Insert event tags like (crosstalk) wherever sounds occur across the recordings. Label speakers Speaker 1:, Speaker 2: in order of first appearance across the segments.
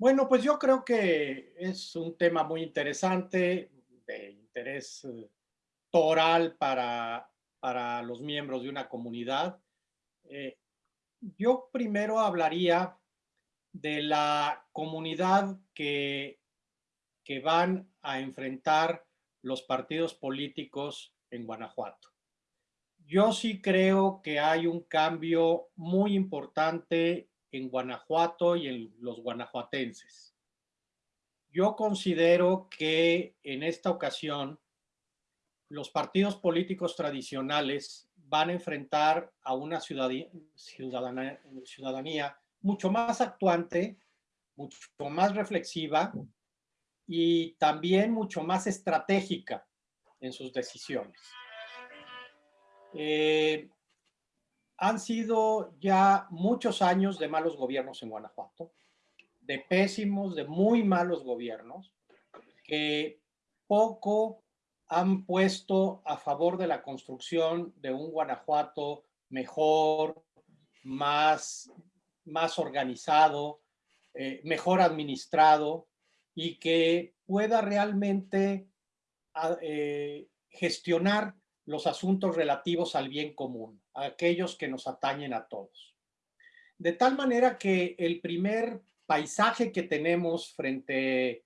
Speaker 1: Bueno, pues yo creo que es un tema muy interesante, de interés eh, toral para, para los miembros de una comunidad. Eh, yo primero hablaría de la comunidad que, que van a enfrentar los partidos políticos en Guanajuato. Yo sí creo que hay un cambio muy importante en Guanajuato y en los guanajuatenses. Yo considero que en esta ocasión los partidos políticos tradicionales van a enfrentar a una ciudadanía, mucho más actuante, mucho más reflexiva y también mucho más estratégica en sus decisiones. Eh, han sido ya muchos años de malos gobiernos en Guanajuato, de pésimos, de muy malos gobiernos, que poco han puesto a favor de la construcción de un Guanajuato mejor, más, más organizado, eh, mejor administrado y que pueda realmente ah, eh, gestionar los asuntos relativos al bien común, aquellos que nos atañen a todos. De tal manera que el primer paisaje que tenemos frente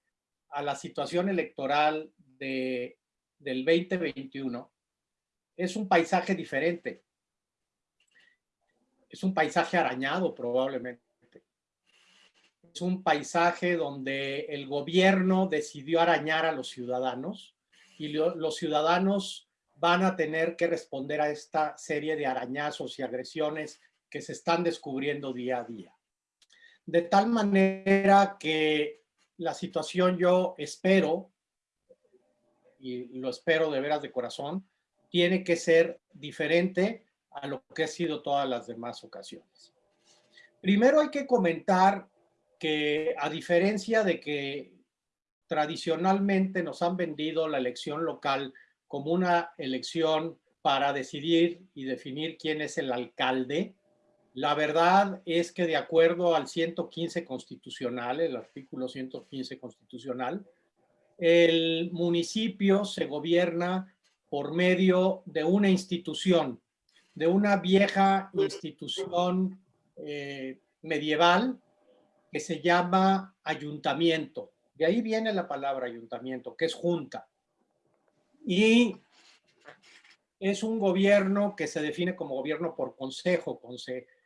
Speaker 1: a la situación electoral de, del 2021 es un paisaje diferente. Es un paisaje arañado probablemente. Es un paisaje donde el gobierno decidió arañar a los ciudadanos y los ciudadanos van a tener que responder a esta serie de arañazos y agresiones que se están descubriendo día a día. De tal manera que la situación yo espero, y lo espero de veras de corazón, tiene que ser diferente a lo que ha sido todas las demás ocasiones. Primero hay que comentar que a diferencia de que tradicionalmente nos han vendido la elección local como una elección para decidir y definir quién es el alcalde. La verdad es que de acuerdo al 115 constitucional, el artículo 115 constitucional, el municipio se gobierna por medio de una institución, de una vieja institución eh, medieval que se llama ayuntamiento. De ahí viene la palabra ayuntamiento, que es junta y es un gobierno que se define como gobierno por consejo,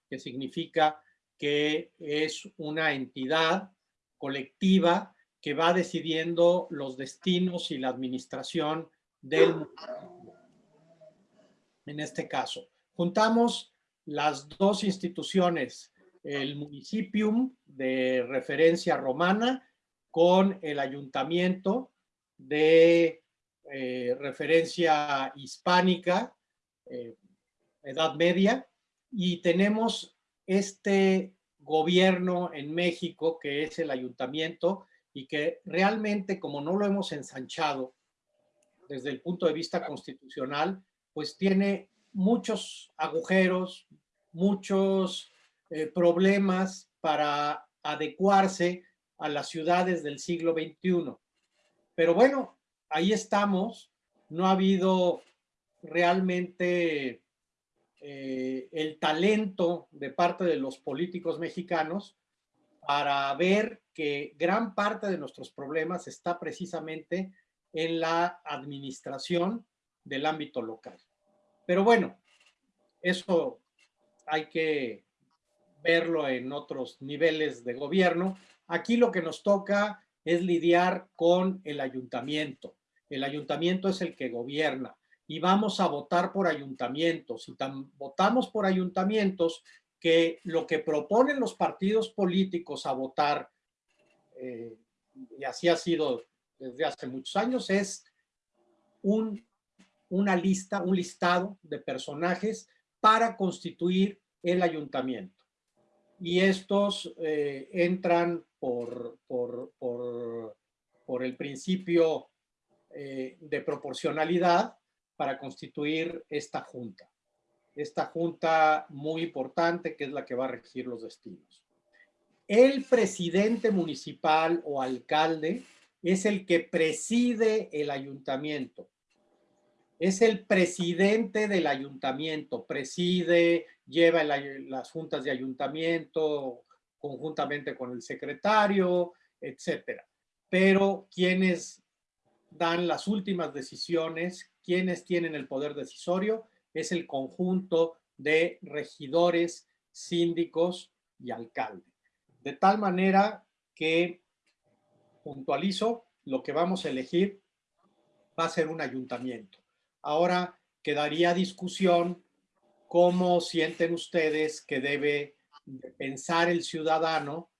Speaker 1: que significa que es una entidad colectiva que va decidiendo los destinos y la administración del. En este caso, juntamos las dos instituciones, el municipium de referencia romana con el ayuntamiento de eh, referencia hispánica, eh, Edad Media, y tenemos este gobierno en México que es el ayuntamiento y que realmente como no lo hemos ensanchado desde el punto de vista constitucional, pues tiene muchos agujeros, muchos eh, problemas para adecuarse a las ciudades del siglo XXI. Pero bueno, ahí estamos. No ha habido realmente eh, el talento de parte de los políticos mexicanos para ver que gran parte de nuestros problemas está precisamente en la administración del ámbito local. Pero bueno, eso hay que verlo en otros niveles de gobierno. Aquí lo que nos toca es lidiar con el ayuntamiento. El ayuntamiento es el que gobierna y vamos a votar por ayuntamientos y votamos por ayuntamientos que lo que proponen los partidos políticos a votar, eh, y así ha sido desde hace muchos años, es un, una lista, un listado de personajes para constituir el ayuntamiento. Y estos eh, entran por el principio eh, de proporcionalidad para constituir esta junta. Esta junta muy importante que es la que va a regir los destinos. el presidente municipal o alcalde es el que preside el ayuntamiento. Es el presidente del ayuntamiento, preside, lleva las juntas de ayuntamiento conjuntamente con el secretario, etcétera. Pero quienes dan las últimas decisiones, quienes tienen el poder decisorio, es el conjunto de regidores, síndicos y alcalde. De tal manera que, puntualizo, lo que vamos a elegir va a ser un ayuntamiento. Ahora quedaría discusión cómo sienten ustedes que debe pensar el ciudadano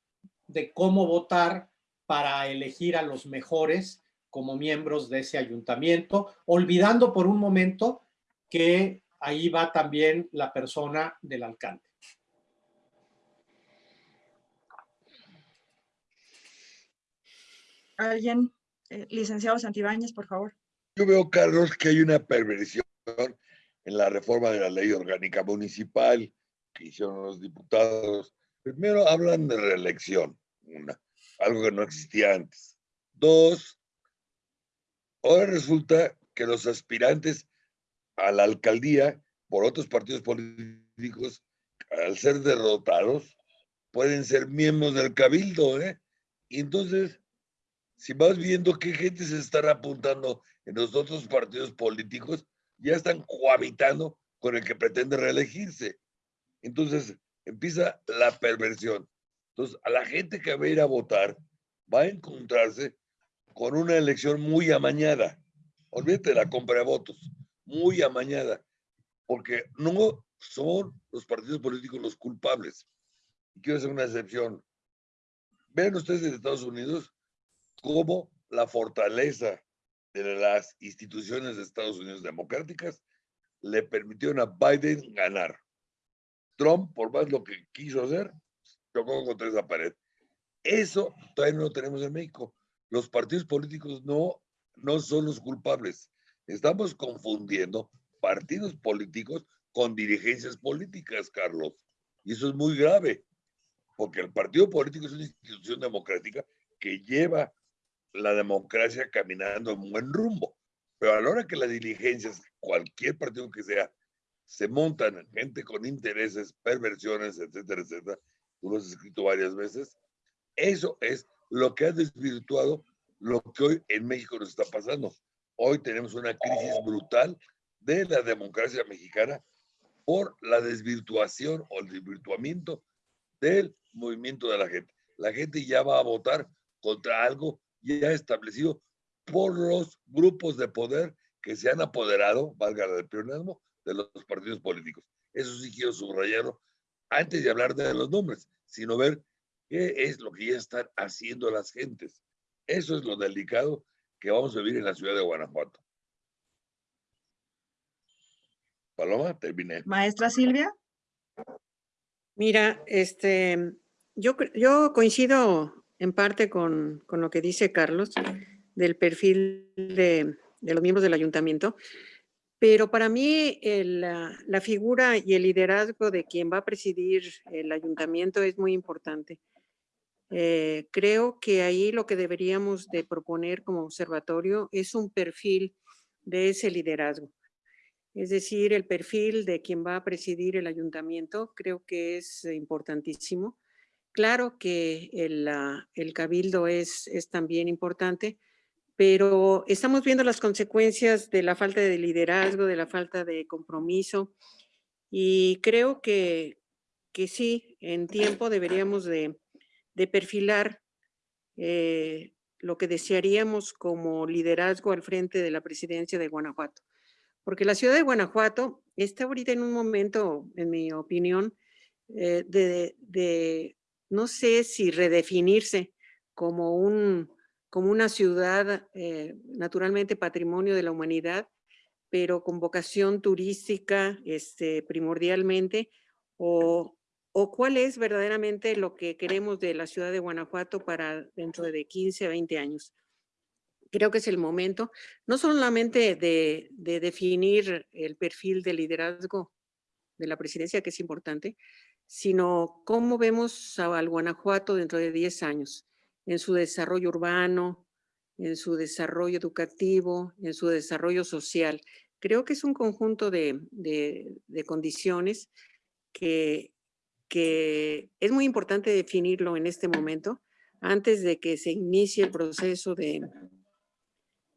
Speaker 1: de cómo votar para elegir a los mejores como miembros de ese ayuntamiento, olvidando por un momento que ahí va también la persona del alcalde.
Speaker 2: Alguien, eh, licenciado Santibáñez, por favor.
Speaker 3: Yo veo, Carlos, que hay una perversión en la reforma de la ley orgánica municipal que hicieron los diputados. Primero, hablan de reelección, una, algo que no existía antes. Dos, ahora resulta que los aspirantes a la alcaldía por otros partidos políticos, al ser derrotados, pueden ser miembros del cabildo, ¿eh? Y entonces, si vas viendo qué gente se están apuntando en los otros partidos políticos, ya están cohabitando con el que pretende reelegirse. Entonces, empieza la perversión. Entonces, a la gente que va a ir a votar va a encontrarse con una elección muy amañada. Olvídate la compra de votos muy amañada, porque no son los partidos políticos los culpables. Quiero hacer una excepción. Vean ustedes en Estados Unidos cómo la fortaleza de las instituciones de Estados Unidos democráticas le permitieron a Biden ganar. Trump, por más lo que quiso hacer, chocó contra esa pared. Eso todavía no lo tenemos en México. Los partidos políticos no, no son los culpables. Estamos confundiendo partidos políticos con dirigencias políticas, Carlos. Y eso es muy grave, porque el partido político es una institución democrática que lleva la democracia caminando en buen rumbo. Pero a la hora que las diligencias, cualquier partido que sea, se montan gente con intereses, perversiones, etcétera, etcétera, tú lo has escrito varias veces, eso es lo que ha desvirtuado lo que hoy en México nos está pasando. Hoy tenemos una crisis brutal de la democracia mexicana por la desvirtuación o el desvirtuamiento del movimiento de la gente. La gente ya va a votar contra algo ya establecido por los grupos de poder que se han apoderado, valga el peronismo, de los partidos políticos. Eso sí quiero subrayarlo antes de hablar de los nombres, sino ver qué es lo que ya están haciendo las gentes. Eso es lo delicado que vamos a vivir en la ciudad de Guanajuato. Paloma, terminé.
Speaker 2: Maestra Silvia.
Speaker 4: Mira, este, yo, yo coincido en parte con, con, lo que dice Carlos del perfil de, de, los miembros del ayuntamiento, pero para mí el, la, la, figura y el liderazgo de quien va a presidir el ayuntamiento es muy importante. Eh, creo que ahí lo que deberíamos de proponer como observatorio es un perfil de ese liderazgo. Es decir, el perfil de quien va a presidir el ayuntamiento creo que es importantísimo. Claro que el, el cabildo es, es también importante, pero estamos viendo las consecuencias de la falta de liderazgo, de la falta de compromiso y creo que, que sí, en tiempo deberíamos de, de perfilar eh, lo que desearíamos como liderazgo al frente de la presidencia de Guanajuato. Porque la ciudad de Guanajuato está ahorita en un momento, en mi opinión, eh, de, no sé si redefinirse como, un, como una ciudad eh, naturalmente patrimonio de la humanidad, pero con vocación turística este, primordialmente, o, o cuál es verdaderamente lo que queremos de la ciudad de Guanajuato para dentro de 15 a 20 años. Creo que es el momento, no solamente de, de definir el perfil de liderazgo de la presidencia, que es importante, sino cómo vemos al Guanajuato dentro de 10 años, en su desarrollo urbano, en su desarrollo educativo, en su desarrollo social. Creo que es un conjunto de, condiciones que, que es muy importante definirlo en este momento, antes de que se inicie el proceso de,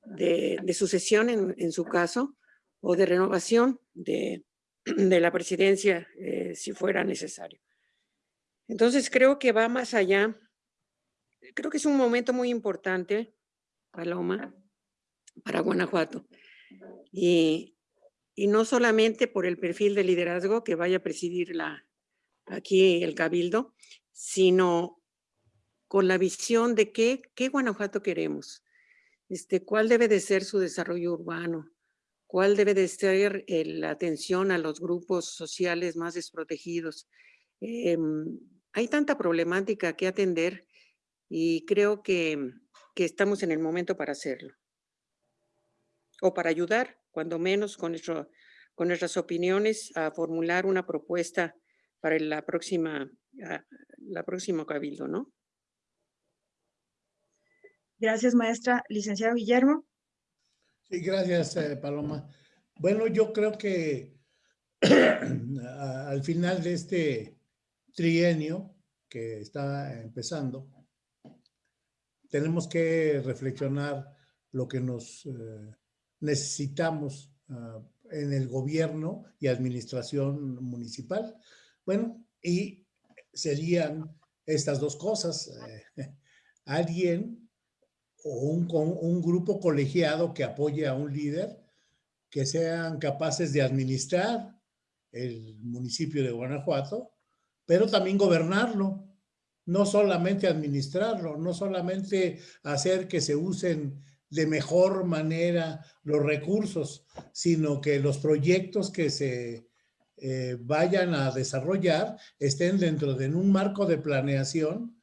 Speaker 4: de, sucesión en, su caso, o de renovación (clears throat) de, la presidencia eh, si fuera necesario. Entonces creo que va más allá. Creo que es un momento muy importante, Paloma, para Guanajuato. Y, y no solamente por el perfil de liderazgo que vaya a presidir la, aquí el Cabildo, sino con la visión de qué, qué Guanajuato queremos, este, cuál debe de ser su desarrollo urbano, cuál debe de ser la atención a los grupos sociales más desprotegidos. Em, hay tanta problemática que atender y creo que, que estamos en el momento para hacerlo. O para ayudar, cuando menos, con, nuestro, con nuestras opiniones a formular una propuesta para la próxima, ah, la próxima cabildo, ¿no?
Speaker 2: Gracias, maestra. Licenciado Guillermo.
Speaker 5: Sí, gracias, eh, Paloma. Bueno, yo creo que (clears throat) al final de este trienio que está empezando, tenemos que reflexionar lo que nos eh, necesitamos ah, en el gobierno y administración municipal. Bueno, y serían estas dos cosas. Eh, (laughs) alguien o un, un grupo colegiado que apoye a un líder que sean capaces de administrar el municipio de Guanajuato, pero también gobernarlo, no solamente administrarlo, no solamente hacer que se usen de mejor manera los recursos, sino que los proyectos que se eh, vayan a desarrollar estén dentro de un marco de planeación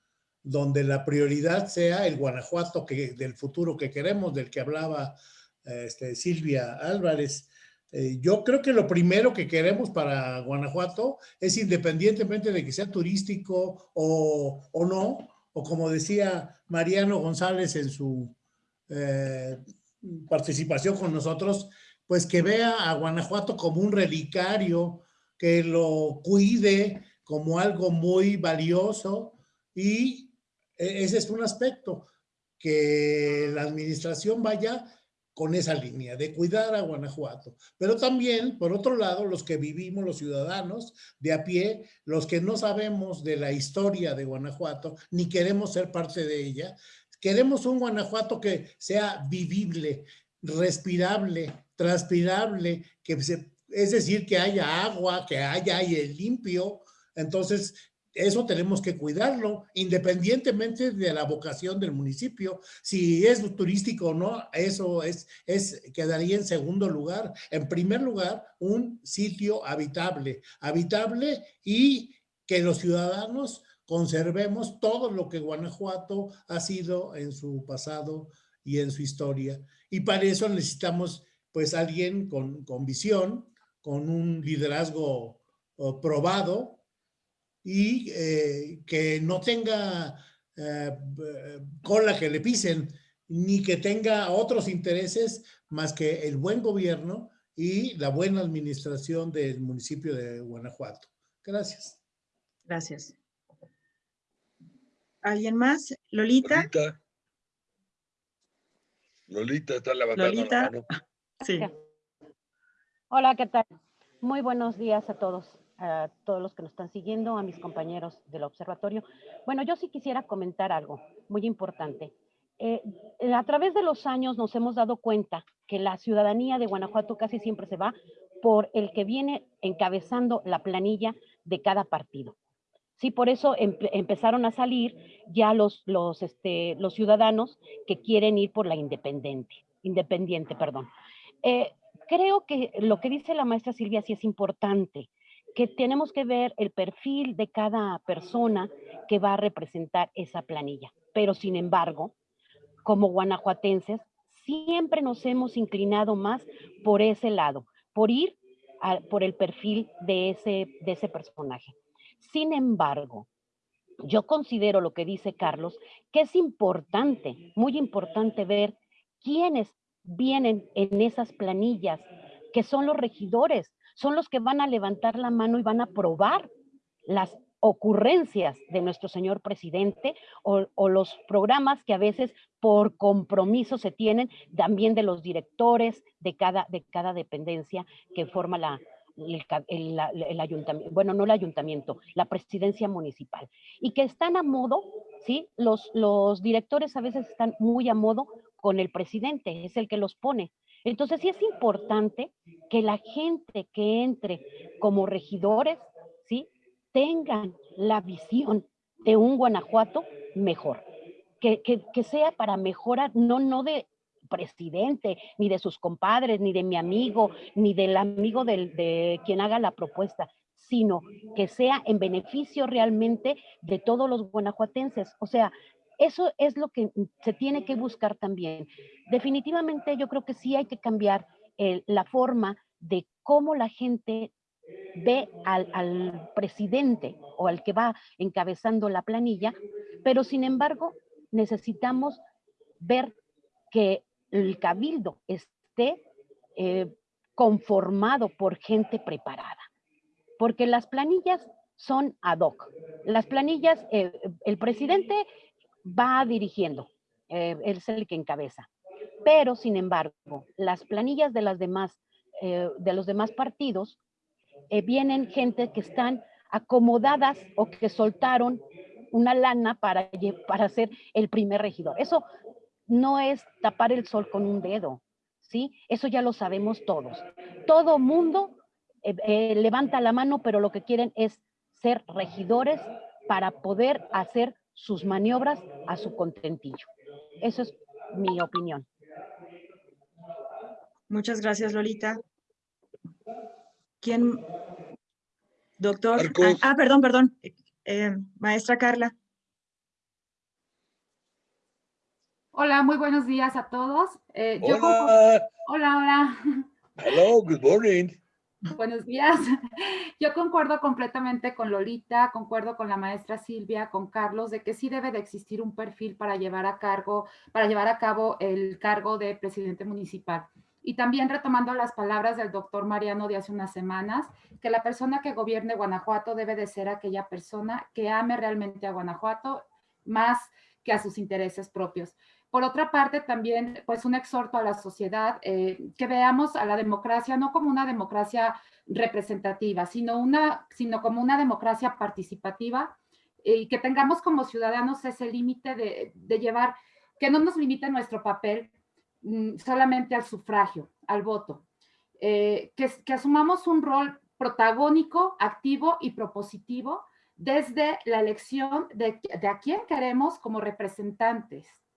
Speaker 5: donde la prioridad sea el Guanajuato del futuro que queremos, del que hablaba este, Silvia Álvarez. Eh, yo creo que lo primero que queremos para Guanajuato es independientemente de que sea turístico o, o no, o como decía Mariano González en su eh, participación con nosotros, pues que vea a Guanajuato como un relicario, que lo cuide como algo muy valioso y e-, ese es un aspecto, que la administración vaya con esa línea de cuidar a Guanajuato. Pero también, por otro lado, los que vivimos, los ciudadanos de a pie, los que no sabemos de la historia de Guanajuato, ni queremos ser parte de ella, queremos un Guanajuato que sea vivible, respirable, transpirable, que es decir, que haya agua, que haya aire limpio. Entonces, eso tenemos que cuidarlo, independientemente de la vocación del municipio. Si es turístico o no, eso es, es, quedaría en segundo lugar. En primer lugar, un sitio habitable, habitable y que los ciudadanos conservemos todo lo que Guanajuato ha sido en su pasado y en su historia. Y para eso necesitamos pues alguien con, con visión, con un liderazgo probado, y eh, que no tenga eh, cola que le pisen, ni que tenga otros intereses más que el buen gobierno y la buena administración del municipio de Guanajuato. Gracias.
Speaker 2: Gracias. ¿Alguien más? Lolita.
Speaker 3: Lolita, Lolita está levantando
Speaker 2: Lolita.
Speaker 3: la mano.
Speaker 2: Sí.
Speaker 6: Hola, ¿qué tal? Muy buenos días a todos a todos los que nos están siguiendo, a mis compañeros del observatorio. Bueno, yo sí quisiera comentar algo muy importante. Eh, eh, a través de los años nos hemos dado cuenta que la ciudadanía de Guanajuato casi siempre se va por el que viene encabezando la planilla de cada partido. Sí, por eso empezaron a salir ya los, los, este, los ciudadanos que quieren ir por la independiente, independiente, perdón. Eh, creo que lo que dice la maestra Silvia sí es importante que tenemos que ver el perfil de cada persona que va a representar esa planilla. Pero sin embargo, como guanajuatenses, siempre nos hemos inclinado más por ese lado, por ir por el perfil de ese, de ese personaje. Sin embargo, yo considero lo que dice Carlos, que es importante, muy importante ver quiénes vienen en esas planillas, que son los regidores, son los que van a levantar la mano y van a aprobar las ocurrencias de nuestro señor presidente o, los programas que a veces por compromiso se tienen también de los directores de cada, de cada dependencia que forma la, el, ayuntamiento, bueno, no el ayuntamiento, la presidencia municipal, y que están a modo, ¿sí? Los, los directores a veces están muy a modo con el presidente, es el que los pone. Entonces sí es importante que la gente que entre como regidores, ¿sí? Tengan la visión de un Guanajuato mejor, que, que, que sea para mejorar, no, no de presidente, ni de sus compadres, ni de mi amigo, ni del amigo del, de quien haga la propuesta, sino que sea en beneficio realmente de todos los guanajuatenses. O sea, eso es lo que se tiene que buscar también. Definitivamente yo creo que sí hay que cambiar la forma de cómo la gente ve al, al, presidente o al que va encabezando la planilla, pero sin embargo necesitamos ver que el cabildo esté eh, conformado por gente preparada. Porque las planillas son ad hoc. Las planillas, eh, el presidente va dirigiendo, eh, es el que encabeza. Pero, sin embargo, las planillas de, las demás, de los demás partidos vienen gente que están acomodadas o que soltaron una lana para, para ser el primer regidor. Eso no es tapar el sol con un dedo, ¿sí? Eso ya lo sabemos todos. Todo mundo eh, eh, levanta la mano, pero lo que quieren es ser regidores para poder hacer sus maniobras a su contentillo. Eso es mi opinión.
Speaker 2: Muchas gracias, Lolita. ¿Quién? Doctor. Ah, perdón, perdón. Eh, maestra Carla.
Speaker 7: Hola, muy buenos días a todos.
Speaker 3: Eh, hola.
Speaker 7: hola, hola.
Speaker 3: Hello, good morning.
Speaker 7: Buenos días. (laughs) Yo concuerdo completamente con Lolita, concuerdo con la maestra Silvia, con Carlos, de que sí debe de existir un perfil para llevar a cargo, para llevar a cabo el cargo de presidente municipal. Y también retomando las palabras del doctor Mariano de hace unas semanas, que la persona que gobierne Guanajuato debe de ser aquella persona que ame realmente a Guanajuato más que a sus intereses propios. Por otra parte, también, pues un exhorto a la sociedad eh, que veamos a la democracia no como una democracia representativa, sino, una, sino como una democracia participativa y que tengamos como ciudadanos ese límite de, llevar, que no nos limite nuestro papel mm, solamente al sufragio, al voto, eh, que, que asumamos un rol protagónico, activo y propositivo desde la elección de, de a quién queremos como representantes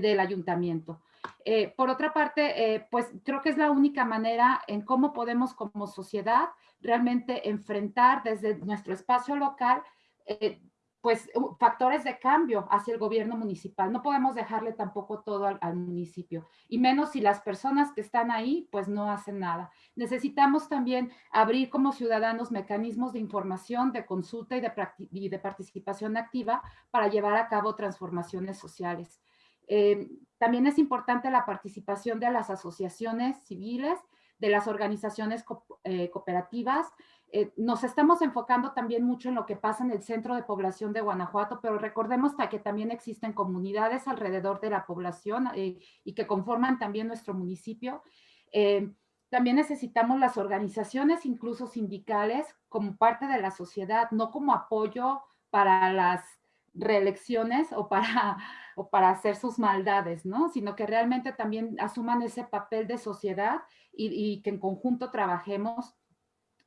Speaker 7: del ayuntamiento. Eh, por otra parte, eh, pues creo que es la única manera en cómo podemos como sociedad realmente enfrentar desde nuestro espacio local pues factores de cambio hacia el gobierno municipal. No podemos dejarle tampoco todo al, municipio, y menos si las personas que están ahí pues no hacen nada. Necesitamos también abrir como ciudadanos mecanismos de información, de consulta y de participación activa para llevar a cabo transformaciones sociales. Eh, también es importante la participación de las asociaciones civiles, de las organizaciones eh, cooperativas. Eh, nos estamos enfocando también mucho en lo que pasa en el centro de población de Guanajuato, pero recordemos que también existen comunidades alrededor de la población y que conforman también nuestro municipio. también necesitamos las organizaciones, incluso sindicales, como parte de la sociedad, no como apoyo para las reelecciones o para, (laughs) o para hacer sus maldades, ¿no? Sino que realmente también asuman ese papel de sociedad y, que en conjunto trabajemos.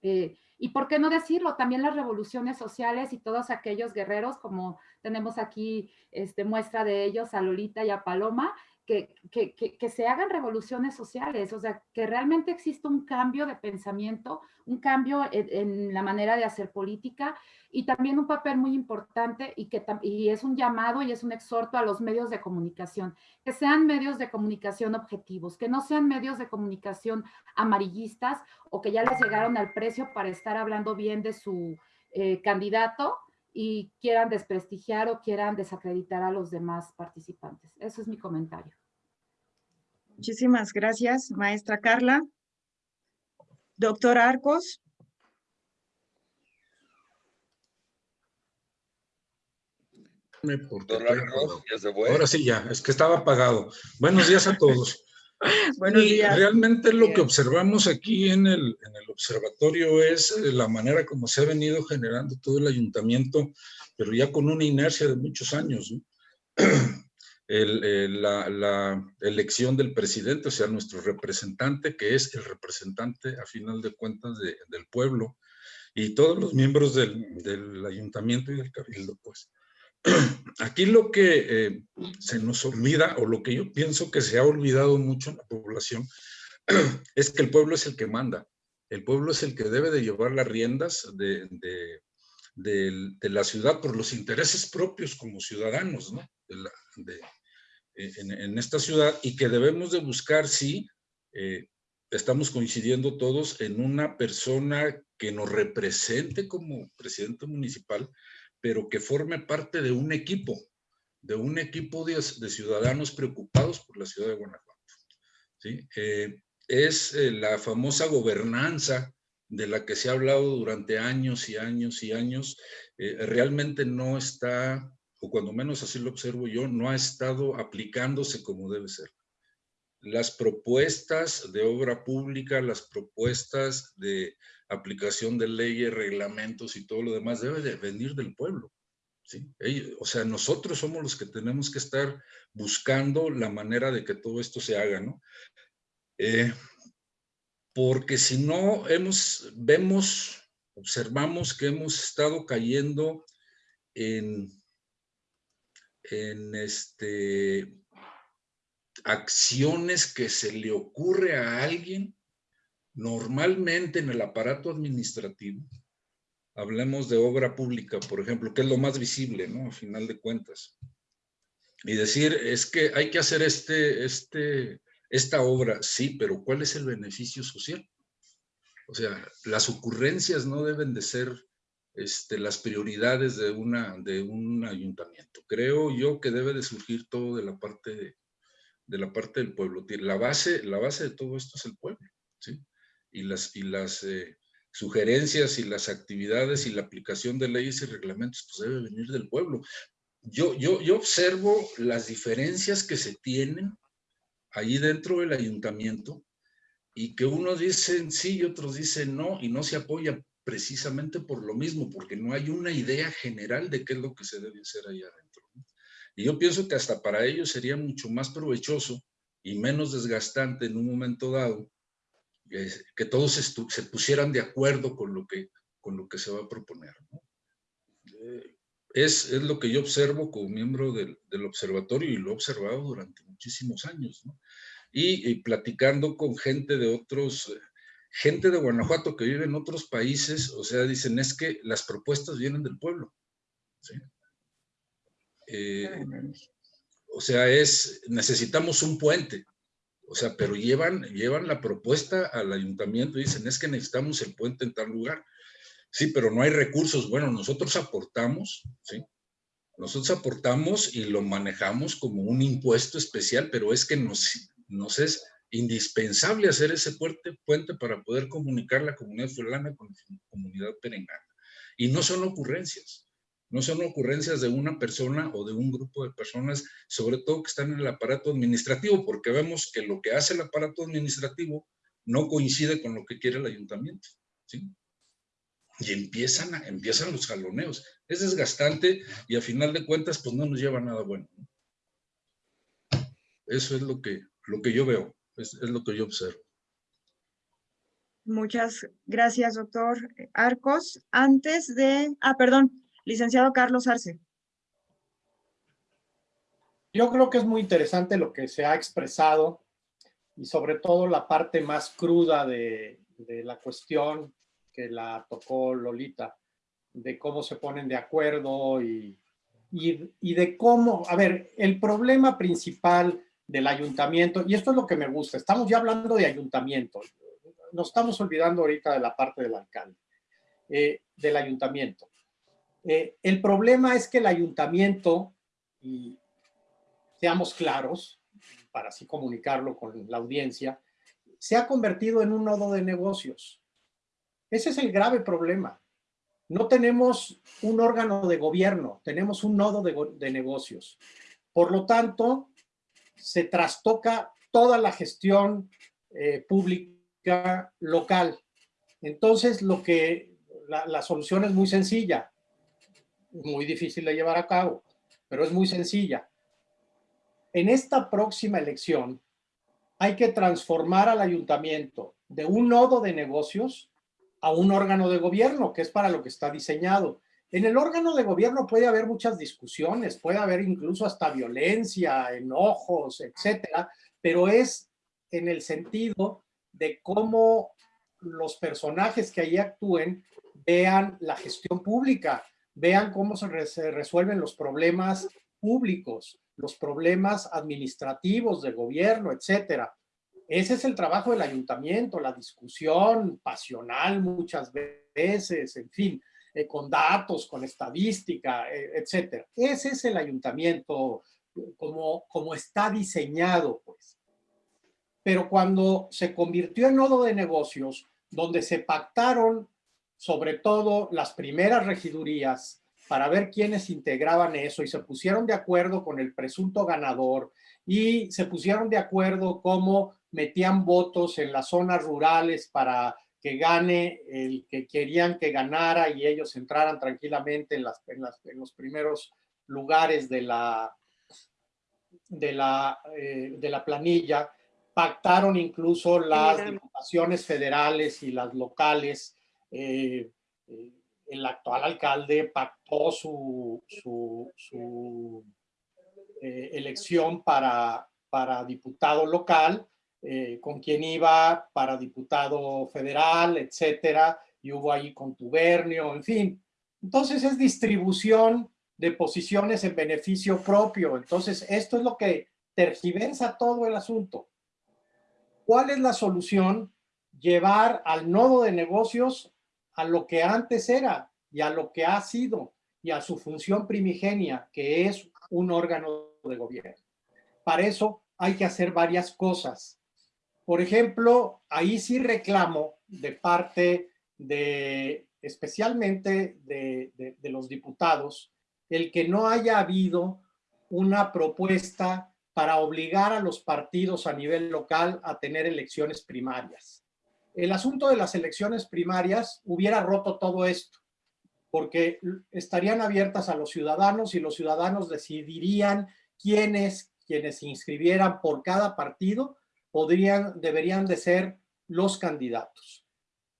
Speaker 7: Eh, y por qué no decirlo, también las revoluciones sociales y todos aquellos guerreros, como tenemos aquí este, muestra de ellos, a Lolita y a Paloma, que, que, que, se hagan revoluciones sociales, o sea, que realmente exista un cambio de pensamiento, un cambio en, la manera de hacer política y también un papel muy importante y que y es un llamado y es un exhorto a los medios de comunicación, que sean medios de comunicación objetivos, que no sean medios de comunicación amarillistas o que ya les llegaron al precio para estar hablando bien de su eh, candidato y quieran desprestigiar o quieran desacreditar a los demás participantes. Eso es mi comentario.
Speaker 2: Muchísimas gracias, maestra Carla. Doctor Arcos.
Speaker 8: Ahora sí ya, es que estaba apagado. Buenos días a todos. (laughs)
Speaker 2: Buenos días.
Speaker 8: Realmente lo que observamos aquí en el, en el observatorio es eh, la manera como se ha venido generando todo el ayuntamiento, pero ya con una inercia de muchos años. (clears throat) El, la, la, elección del presidente, o sea, nuestro representante, que es el representante a final de cuentas de, del pueblo, y todos los miembros del, del ayuntamiento y del cabildo, pues. (clears throat) Aquí lo que eh, se nos olvida, o lo que yo pienso que se ha olvidado mucho en la población, (clears throat) es que el pueblo es el que manda. El pueblo es el que debe de llevar las riendas de, la ciudad por los intereses propios como ciudadanos ¿no? en, en, esta ciudad y que debemos de buscar, sí, eh, estamos coincidiendo todos en una persona que nos represente como presidente municipal, pero que forme parte de un equipo, de un equipo de, ciudadanos preocupados por la ciudad de Guanajuato. ¿sí? Eh, es eh, la famosa gobernanza de la que se ha hablado durante años y años y años, eh, realmente no está, o cuando menos así lo observo yo, no ha estado aplicándose como debe ser. Las propuestas de obra pública, las propuestas de aplicación de leyes, reglamentos y todo lo demás debe de venir del pueblo. ¿sí? o sea, nosotros somos los que tenemos que estar buscando la manera de que todo esto se haga, ¿no? Eh, porque si no hemos, vemos, observamos que hemos estado cayendo en, en este, acciones que se le ocurre a alguien Normalmente en el aparato administrativo, hablemos de obra pública, por ejemplo, que es lo más visible, ¿no? A final de cuentas. Y decir, es que hay que hacer este, este, esta obra, sí, pero ¿cuál es el beneficio social? O sea, las ocurrencias no deben de ser este, las prioridades de, una, de un ayuntamiento. Creo yo que debe de surgir todo de la parte, de, de la parte del pueblo. La base, la base de todo esto es el pueblo, ¿sí? Y las, y las eh, sugerencias y las actividades y la aplicación de leyes y reglamentos pues debe venir del pueblo. Yo, yo, yo observo las diferencias que se tienen ahí dentro del ayuntamiento y que unos dicen sí y otros dicen no y no se apoya precisamente por lo mismo, porque no hay una idea general de qué es lo que se debe hacer ahí adentro. Y yo pienso que hasta para ellos sería mucho más provechoso y menos desgastante en un momento dado que todos se pusieran de acuerdo con lo que, con lo que se va a proponer. Eh, es, es, lo que yo observo como miembro del, del, observatorio y lo he observado durante muchísimos años. Y, platicando con gente de otros, gente de Guanajuato que vive en otros países, o sea, dicen es que las propuestas vienen del pueblo. Eh, o sea, es, necesitamos un puente. O sea, pero llevan, llevan la propuesta al ayuntamiento y dicen, es que necesitamos el puente en tal lugar. Sí, pero no hay recursos. Bueno, nosotros aportamos, ¿sí? Nosotros aportamos y lo manejamos como un impuesto especial, pero es que nos, nos es indispensable hacer ese puente, puente para poder comunicar la comunidad fulana con la comunidad perengana. Y no son ocurrencias. No son ocurrencias de una persona o de un grupo de personas, sobre todo que están en el aparato administrativo, porque vemos que lo que hace el aparato administrativo no coincide con lo que quiere el ayuntamiento. ¿sí? Y empiezan, empiezan los jaloneos. Es desgastante y a final de cuentas pues no nos lleva nada bueno. Eso es lo que, lo que yo veo, es lo que yo observo.
Speaker 2: Muchas gracias, doctor Arcos. Antes de... Ah, perdón, Licenciado Carlos Arce.
Speaker 1: Yo creo que es muy interesante lo que se ha expresado y sobre todo la parte más cruda de, la cuestión que la tocó Lolita, de cómo se ponen de acuerdo y, de cómo, a ver, el problema principal del ayuntamiento, y esto es lo que me gusta, estamos ya hablando de ayuntamiento, nos estamos olvidando ahorita de la parte del alcalde. eh, del ayuntamiento. Eh, el problema es que el ayuntamiento, y seamos claros, para así comunicarlo con la audiencia, se ha convertido en un nodo de negocios. Ese es el grave problema. No tenemos un órgano de gobierno, tenemos un nodo de, negocios. Por lo tanto, se trastoca toda la gestión eh, pública local. Entonces, lo que la, la, solución es muy sencilla, muy difícil de llevar a cabo, pero es muy sencilla. En esta próxima elección hay que transformar al ayuntamiento de un nodo de negocios a un órgano de gobierno, que es para lo que está diseñado. En el órgano de gobierno puede haber muchas discusiones, puede haber incluso hasta violencia, enojos, etcétera, pero es en el sentido de cómo los personajes que ahí actúen vean la gestión pública, vean cómo se, resuelven los problemas públicos, los problemas administrativos del gobierno, etcétera. Ese es el trabajo del ayuntamiento, la discusión pasional muchas veces, en fin, eh, con datos, con estadística, eh, etcétera. Ese es el ayuntamiento como, como está diseñado, pues. Pero cuando se convirtió en nodo de negocios, donde se pactaron sobre todo las primeras regidurías para ver quiénes integraban eso y se pusieron de acuerdo con el presunto ganador y se pusieron de acuerdo cómo metían votos en las zonas rurales para que gane el que querían que ganara y ellos entraran tranquilamente en, las, en, los primeros lugares de la, de la, eh, de la planilla. Pactaron incluso las diputaciones federales y las locales. Eh, eh, el actual alcalde pactó su, su, elección para, para diputado local eh, con quien iba para diputado federal, etcétera, y hubo ahí contubernio, en fin. Entonces es distribución de posiciones en beneficio propio. Entonces esto es lo que tergiversa todo el asunto. ¿Cuál es la solución? Llevar al nodo de negocios a lo que antes era y a lo que ha sido y a su función primigenia, que es un órgano de gobierno. Para eso hay que hacer varias cosas. Por ejemplo, ahí sí reclamo de parte de, especialmente de, los diputados, el que no haya habido una propuesta para obligar a los partidos a nivel local a tener elecciones primarias. El asunto de las elecciones primarias hubiera roto todo esto, porque estarían abiertas a los ciudadanos y los ciudadanos decidirían quiénes, quienes se inscribieran por cada partido, podrían, deberían de ser los candidatos.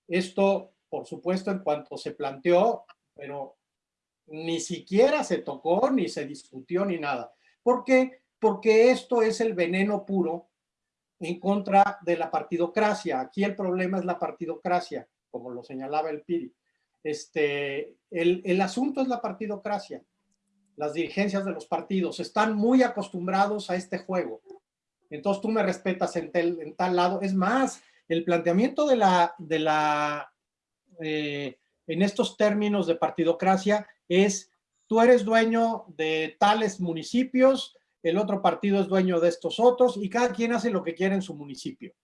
Speaker 1: Esto, por supuesto, en cuanto se planteó, pero ni siquiera se tocó, ni se discutió, ni nada. ¿Por qué? Porque esto es el veneno puro en contra de la partidocracia. Aquí el problema es la partidocracia, como lo señalaba el PIRI. Este, el, el asunto es la partidocracia. Las dirigencias de los partidos están muy acostumbrados a este juego entonces tú me respetas en, tal lado. Es más, el planteamiento de la, de la eh, en estos términos de partidocracia es tú eres dueño de tales municipios, el otro partido es dueño de estos otros y cada quien hace lo que quiere en su municipio.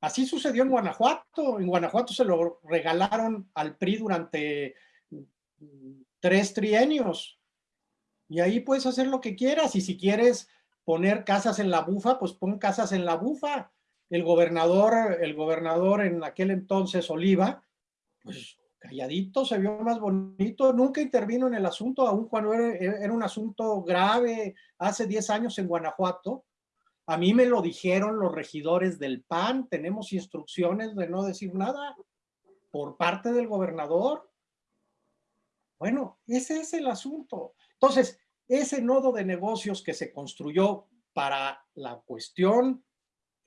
Speaker 1: Así sucedió en Guanajuato. En Guanajuato se lo regalaron al PRI durante tres trienios. Y ahí puedes hacer lo que quieras. Y si quieres poner casas en la bufa, pues pon casas en la bufa. El gobernador, el gobernador en aquel entonces, Oliva, pues calladito, se vio más bonito, nunca intervino en el asunto, aun cuando era, un asunto grave hace 10 años en Guanajuato. A mí me lo dijeron los regidores del PAN, tenemos instrucciones de no decir nada por parte del gobernador. Bueno, ese es el asunto. Entonces, ese nodo de negocios que se construyó para la cuestión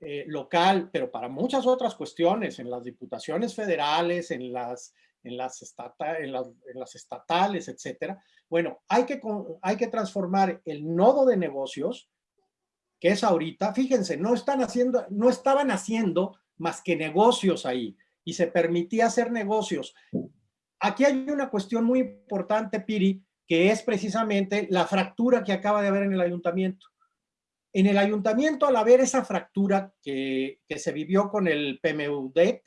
Speaker 1: eh, local, pero para muchas otras cuestiones, en las diputaciones federales, en las, en las, en las, estatales, etcétera. Bueno, hay que, hay que transformar el nodo de negocios, que es ahorita, fíjense, no, están haciendo, no estaban haciendo más que negocios ahí. y se permitía hacer negocios. Aquí hay una cuestión muy importante, Piri, que es precisamente la fractura que acaba de haber en el ayuntamiento. En el ayuntamiento, al haber esa fractura que, que se vivió con el PMUDET,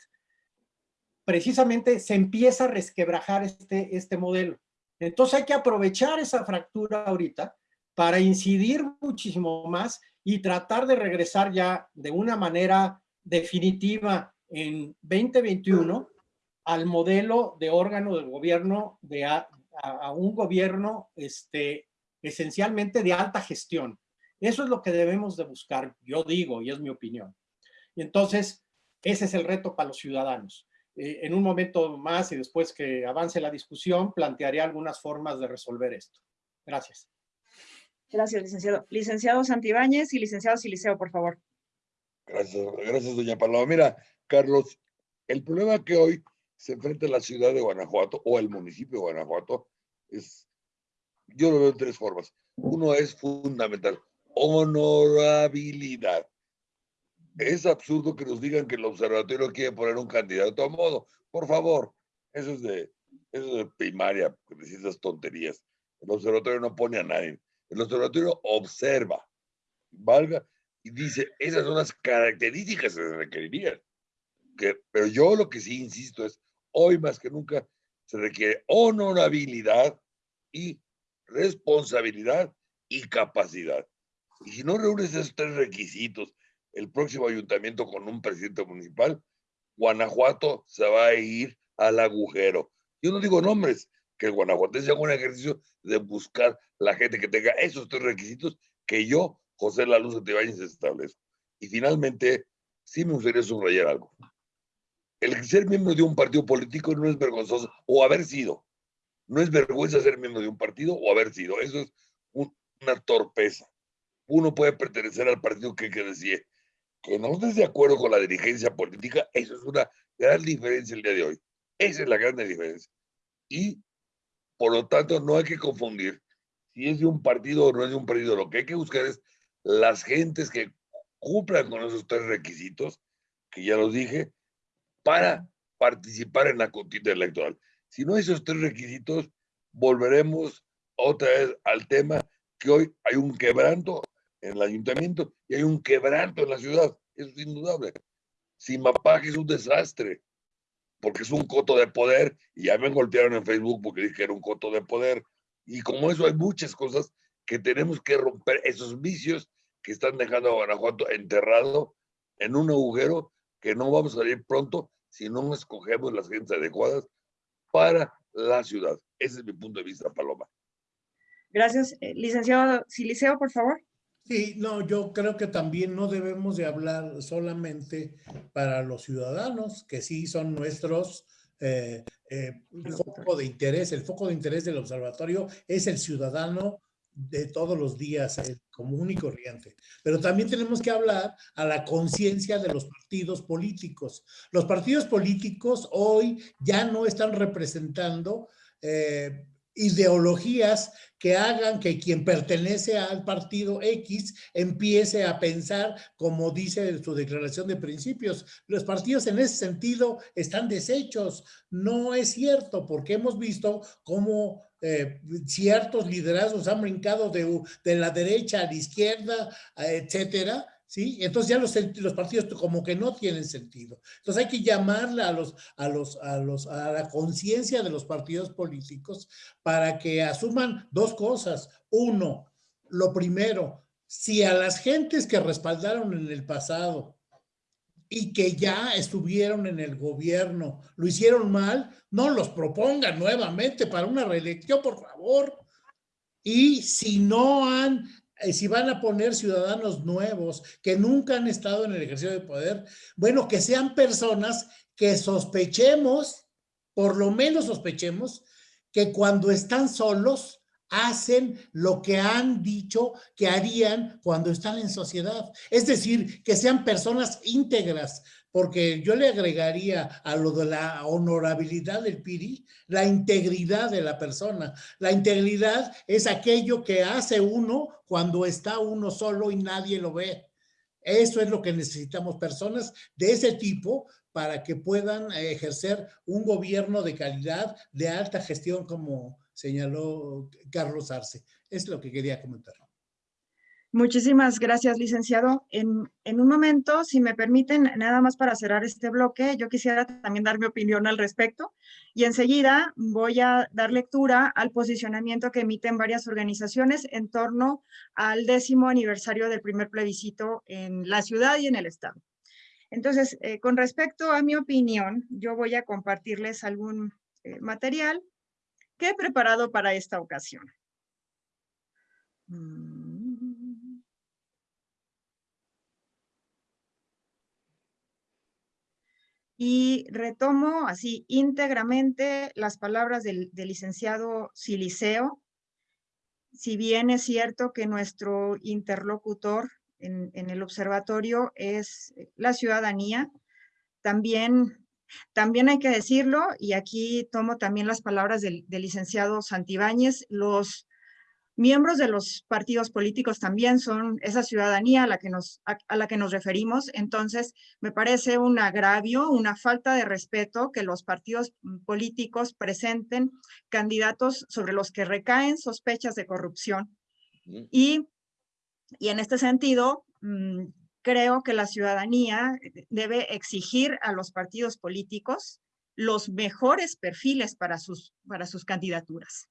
Speaker 1: precisamente se empieza a resquebrajar este, este modelo. Entonces hay que aprovechar esa fractura ahorita para incidir muchísimo más y tratar de regresar ya de una manera definitiva en 2021 al modelo de órgano del gobierno, de a, un gobierno este, esencialmente de alta gestión. Eso es lo que debemos de buscar, yo digo, y es mi opinión. Entonces, ese es el reto para los ciudadanos. Eh, en un momento más y después que avance la discusión, plantearé algunas formas de resolver esto. Gracias.
Speaker 2: Gracias, licenciado. Licenciado Santibáñez y licenciado Siliceo, por favor.
Speaker 3: Gracias, gracias, doña Paloma. Mira, Carlos, el problema que hoy se enfrenta la ciudad de Guanajuato o el municipio de Guanajuato es, yo lo veo en tres formas. Uno es fundamental, honorabilidad. Es absurdo que nos digan que el observatorio quiere poner un candidato a modo. Por favor, eso es de, eso es de primaria, que esas tonterías. El observatorio no pone a nadie. El observatorio observa, valga, y dice, esas son las características que se requerirían. Que, pero yo lo que sí insisto es, hoy más que nunca se requiere honorabilidad y responsabilidad y capacidad. Y si no reúnes esos tres requisitos, el próximo ayuntamiento con un presidente municipal, Guanajuato se va a ir al agujero. Yo no digo nombres, que el guanajuatense haga un ejercicio de buscar la gente que tenga esos tres requisitos que yo, José La Luz de Tibáñez, establezco. Y finalmente, sí me gustaría subrayar algo. El ser miembro de un partido político no es vergonzoso, o haber sido. No es vergüenza ser miembro de un partido o haber sido. Eso es una torpeza. Uno puede pertenecer al partido que, que decía que no estés de acuerdo con la dirigencia política, eso es una gran diferencia el día de hoy. Esa es la gran diferencia. Y por lo tanto, no hay que confundir si es de un partido o no es de un partido. Lo que hay que buscar es las gentes que cumplan con esos tres requisitos, que ya los dije, para participar en la contienda electoral. Si no hay esos tres requisitos, volveremos otra vez al tema que hoy hay un quebranto en el ayuntamiento y hay un quebranto en la ciudad. Eso es indudable. Simapac es un desastre porque es un coto de poder y ya me golpearon en Facebook porque dije que era un coto de poder. Y como eso hay muchas cosas que tenemos que romper, esos vicios que están dejando a Guanajuato enterrado en un agujero que no vamos a salir pronto si no escogemos las gentes adecuadas para la ciudad. Ese es mi punto de vista, Paloma.
Speaker 2: Gracias. Eh, licenciado Siliceo, por favor.
Speaker 5: Sí, no, yo creo que también no debemos de hablar solamente para los ciudadanos, que sí son nuestros eh, eh, foco de interés. El foco de interés del observatorio es el ciudadano de todos los días, el común y corriente. Pero también tenemos que hablar a la conciencia de los partidos políticos. Los partidos políticos hoy ya no están representando eh, ideologías que hagan que quien pertenece al partido X empiece a pensar como dice su declaración de principios. Los partidos en ese sentido están deshechos. No es cierto porque hemos visto cómo eh, ciertos liderazgos han brincado de, de la derecha a la izquierda, etcétera, ¿sí? Entonces ya los, los, partidos como que no tienen sentido. Entonces hay que llamarle a, los, a, los, a, los, a la conciencia de los partidos políticos para que asuman dos cosas. Uno, lo primero, si a las gentes que respaldaron en el pasado y que ya estuvieron en el gobierno lo hicieron mal, no los propongan nuevamente para una reelección, por favor. Y si no han si van a poner ciudadanos nuevos que nunca han estado en el ejercicio de poder, bueno, que sean personas que sospechemos, por lo menos sospechemos, que cuando están solos hacen lo que han dicho que harían cuando están en sociedad. Es decir, que sean personas íntegras, porque yo le agregaría a lo de la honorabilidad del PIRI, la integridad de la persona. La integridad es aquello que hace uno cuando está uno solo y nadie lo ve. Eso es lo que necesitamos, personas de ese tipo para que puedan ejercer un gobierno de calidad, de alta gestión, como señaló Carlos Arce. Es lo que quería comentar.
Speaker 2: Muchísimas gracias, licenciado. En, un momento, si me permiten, nada más para cerrar este bloque, yo quisiera también dar mi opinión al respecto y enseguida voy a dar lectura al posicionamiento que emiten varias organizaciones en torno al décimo aniversario del primer plebiscito en la ciudad y en el estado. Entonces, eh, con respecto a mi opinión, yo voy a compartirles algún eh, material que he preparado para esta ocasión. Mm. Y retomo así íntegramente las palabras del, licenciado Siliceo. Si bien es cierto que nuestro interlocutor en, el observatorio es la ciudadanía, también, también hay que decirlo, y aquí tomo también las palabras del, del licenciado Santibáñez, los miembros de los partidos políticos también son esa ciudadanía a la que nos, a, la que nos referimos. Entonces, me parece un agravio, una falta de respeto que los partidos políticos presenten candidatos sobre los que recaen sospechas de corrupción. Y, y en este sentido, mm, creo que la ciudadanía debe exigir a los partidos políticos los mejores perfiles para sus, para sus candidaturas.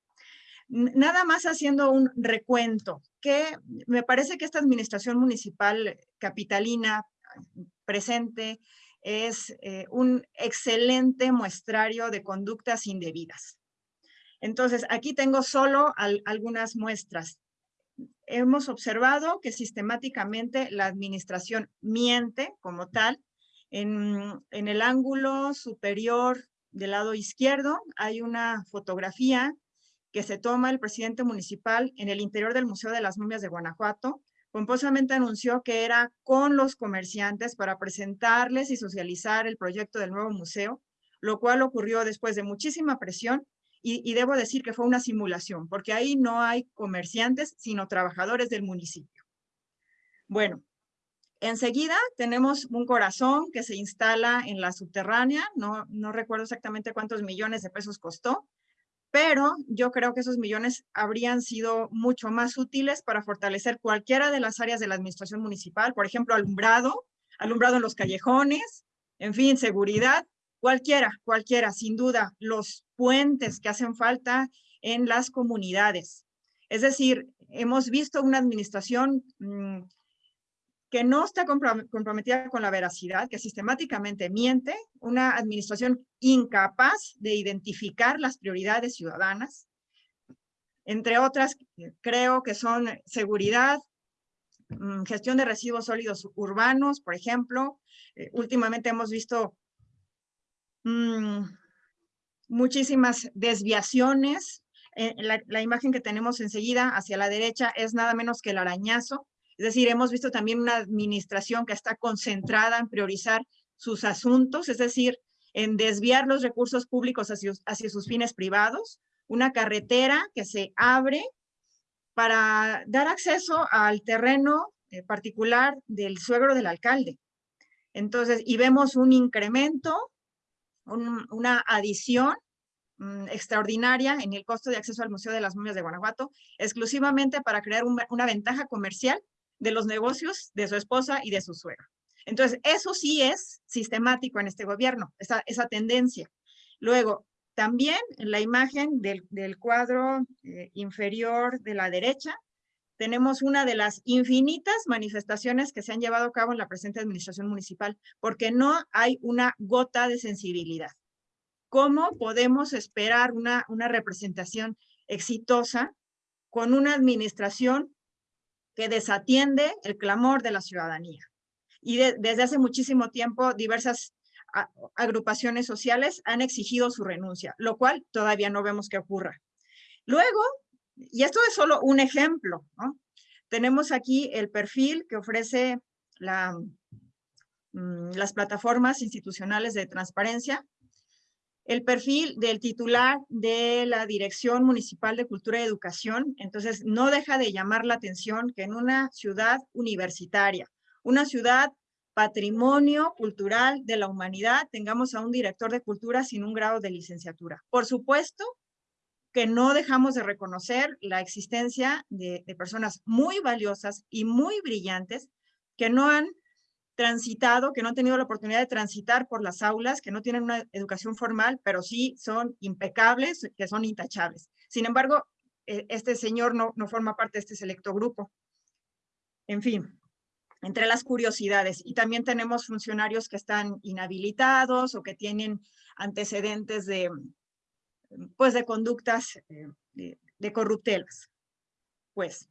Speaker 2: Nada más haciendo un recuento, que me parece que esta administración municipal capitalina presente es eh, un excelente muestrario de conductas indebidas. Entonces, aquí tengo solo algunas muestras. Hemos observado que sistemáticamente la administración miente como tal. En, en el ángulo superior del lado izquierdo hay una fotografía que se toma el presidente municipal en el interior del Museo de las Momias de Guanajuato, pomposamente anunció que era con los comerciantes para presentarles y socializar el proyecto del nuevo museo, lo cual ocurrió después de muchísima presión y, y, debo decir que fue una simulación, porque ahí no hay comerciantes, sino trabajadores del municipio. Bueno, enseguida tenemos un corazón que se instala en la subterránea, no, no recuerdo exactamente cuántos millones de pesos costó, pero yo creo que esos millones habrían sido mucho más útiles para fortalecer cualquiera de las áreas de la administración municipal, por ejemplo, alumbrado, alumbrado en los callejones, en fin, seguridad, cualquiera, cualquiera, sin duda, los puentes que hacen falta en las comunidades. Es decir, hemos visto una administración mm, que no está comprometida con la veracidad, que sistemáticamente miente, una administración incapaz de identificar las prioridades ciudadanas, entre otras, creo que son seguridad, mm, gestión de residuos sólidos urbanos, por ejemplo. Eh, últimamente hemos visto mm, muchísimas desviaciones. Eh, la, la imagen que tenemos enseguida hacia la derecha es nada menos que el arañazo es decir, hemos visto también una administración que está concentrada en priorizar sus asuntos, es decir, en desviar los recursos públicos hacia, sus fines privados, una carretera que se abre para dar acceso al terreno eh, particular del suegro del alcalde. Entonces, y vemos un incremento, una adición mm, extraordinaria en el costo de acceso al Museo de las Momias de Guanajuato, exclusivamente para crear una ventaja comercial de los negocios de su esposa y de su suegra. Entonces, eso sí es sistemático en este gobierno, esa, esa tendencia. Luego, también en la imagen del, del cuadro eh, inferior de la derecha, tenemos una de las infinitas manifestaciones que se han llevado a cabo en la presente administración municipal, porque no hay una gota de sensibilidad. ¿Cómo podemos esperar una, una representación exitosa con una administración que desatiende el clamor de la ciudadanía. Y desde hace muchísimo tiempo diversas agrupaciones sociales han exigido su renuncia, lo cual todavía no vemos que ocurra. Luego, y esto es solo un ejemplo, tenemos aquí el perfil que ofrece mm, las plataformas institucionales de transparencia el perfil del titular de la Dirección Municipal de Cultura y Educación. Entonces, no deja de llamar la atención que en una ciudad universitaria, una ciudad patrimonio cultural de la humanidad, tengamos a un director de cultura sin un grado de licenciatura. Por supuesto que no dejamos de reconocer la existencia de, personas muy valiosas y muy brillantes que no han transitado, que no han tenido la oportunidad de transitar por las aulas, que no tienen una educación formal, pero sí son impecables, que son intachables. Sin embargo, e, este señor no, no forma parte de este selecto grupo. En fin, entre las curiosidades. Y también tenemos funcionarios que están inhabilitados o que tienen antecedentes de, pues, de conductas eh, de, corruptelas. Pues,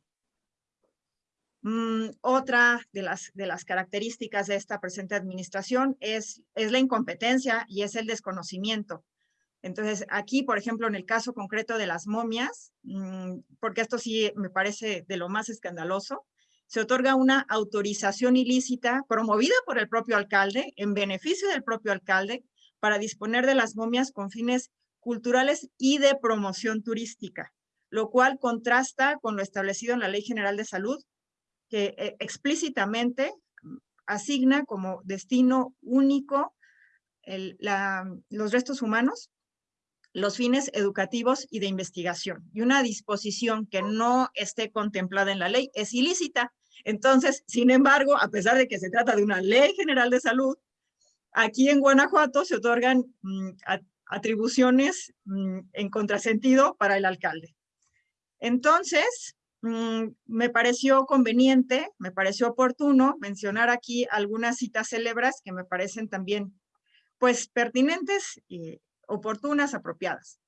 Speaker 2: mm, otra de las, características de esta presente administración es, es la incompetencia y es el desconocimiento. Entonces, aquí, por ejemplo, en el caso concreto de las momias, mm, porque esto sí me parece de lo más escandaloso, se otorga una autorización ilícita promovida por el propio alcalde, en beneficio del propio alcalde, para disponer de las momias con fines culturales y de promoción turística, lo cual contrasta con lo establecido en la Ley General de Salud, que eh, explícitamente asigna como destino único los restos humanos, los fines educativos y de investigación. Y una disposición que no esté contemplada en la ley es ilícita entonces, sin embargo, a pesar de que se trata de una ley general de salud, aquí en Guanajuato se otorgan mm, atribuciones mm, en contrasentido para el alcalde. Entonces, mm, me pareció conveniente, me pareció oportuno mencionar aquí algunas citas célebres que me parecen también, pues, pertinentes, y oportunas, apropiadas.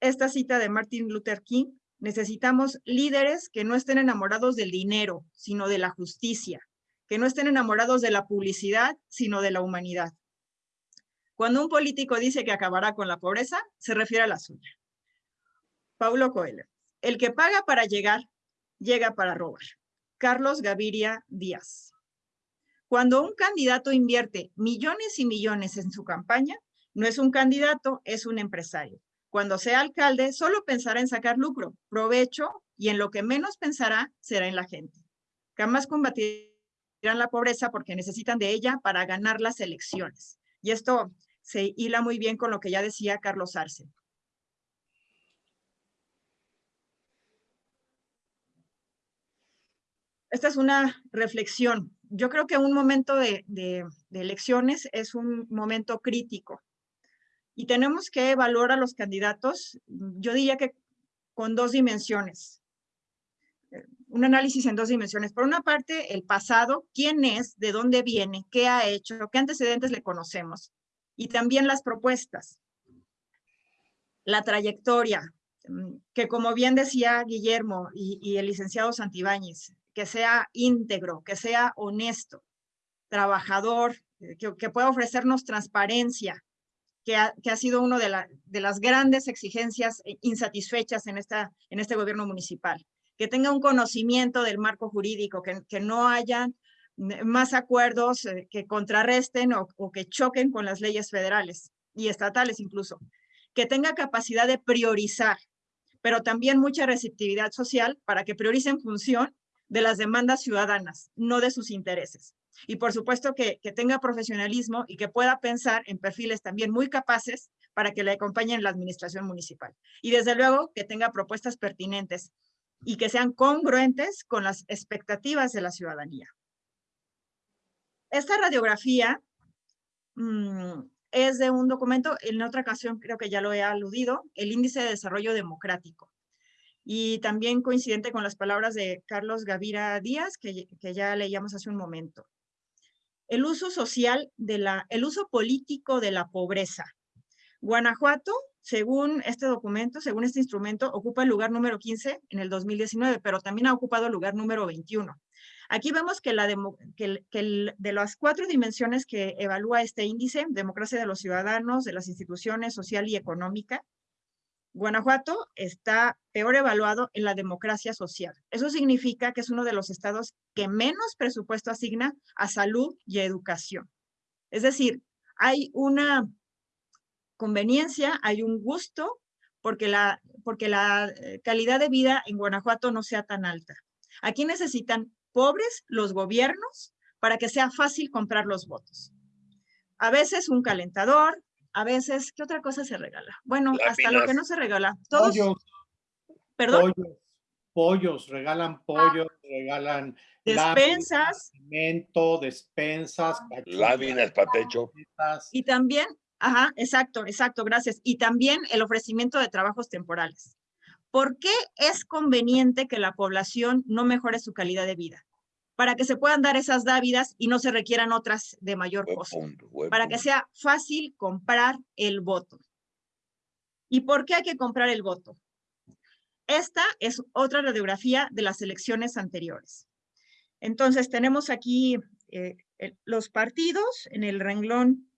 Speaker 2: Esta cita de Martin Luther King Necesitamos líderes que no estén enamorados del dinero, sino de la justicia, que no estén enamorados de la publicidad, sino de la humanidad. Cuando un político dice que acabará con la pobreza, se refiere a la suya. Paulo Coelho. El que paga para llegar, llega para robar. Carlos Gaviria Díaz. Cuando un candidato invierte millones y millones en su campaña, no es un candidato, es un empresario. Cuando sea alcalde, solo pensará en sacar lucro, provecho y en lo que menos pensará será en la gente. Jamás combatirán la pobreza porque necesitan de ella para ganar las elecciones. Y esto se hila muy bien con lo que ya decía Carlos Arce. Esta es una reflexión. Yo creo que un momento de, elecciones es un momento crítico y tenemos que evaluar a los candidatos, yo diría que con dos dimensiones. Un análisis en dos dimensiones. Por una parte, el pasado, quién es, de dónde viene, qué ha hecho, qué antecedentes le conocemos. Y también las propuestas. La trayectoria, que como bien decía Guillermo y, el licenciado Santibáñez, que sea íntegro, que sea honesto, trabajador, que, que pueda ofrecernos transparencia, que ha, sido una de, las grandes exigencias eh, insatisfechas en, esta, en este gobierno municipal. Que tenga un conocimiento del marco jurídico, que, no haya más acuerdos eh, que contrarresten o, o que choquen con las leyes federales y estatales incluso. Que tenga capacidad de priorizar, pero también mucha receptividad social para que priorice en función de las demandas ciudadanas, no de sus intereses. Y por supuesto que, tenga profesionalismo y que pueda pensar en perfiles también muy capaces para que le acompañen la administración municipal. Y desde luego que tenga propuestas pertinentes y que sean congruentes con las expectativas de la ciudadanía. Esta radiografía mm, es de un documento, en otra ocasión creo que ya lo he aludido, el Índice de Desarrollo Democrático. Y también coincidente con las palabras de Carlos Gavira Díaz, que, ya leíamos hace un momento el uso social de la, el uso político de la pobreza. Guanajuato, según este documento, según este instrumento, ocupa el lugar número 15 en el 2019, pero también ha ocupado el lugar número 21. Aquí vemos que, la que, de las cuatro dimensiones que evalúa este índice, democracia de los ciudadanos, de las instituciones social y económica, Guanajuato está peor evaluado en la democracia social. Eso significa que es uno de los estados que menos presupuesto asigna a salud y educación. Es decir, hay una conveniencia, hay un gusto porque la, porque la eh, calidad de vida en Guanajuato no sea tan alta. Aquí necesitan pobres los gobiernos para que sea fácil comprar los votos. A veces un calentador, a veces, ¿qué otra cosa se regala? Bueno, hasta lo que no se regala. Todos,
Speaker 1: Pollos,
Speaker 2: ¿Perdón?
Speaker 1: pollos, pollos, regalan pollos, regalan
Speaker 2: Despensas.
Speaker 1: alimento, despensas,
Speaker 3: Láminas para techo.
Speaker 2: Y también, ajá, exacto, exacto, gracias. Y también el ofrecimiento de trabajos temporales. ¿Por qué es conveniente que la población no mejore su calidad de vida? Para que se puedan dar esas dávidas y no se requieran otras de mayor costo. Para que sea fácil comprar el voto. ¿Y por qué hay que comprar el voto? Esta es otra radiografía de las elecciones anteriores. Entonces, tenemos aquí eh, los partidos en el renglón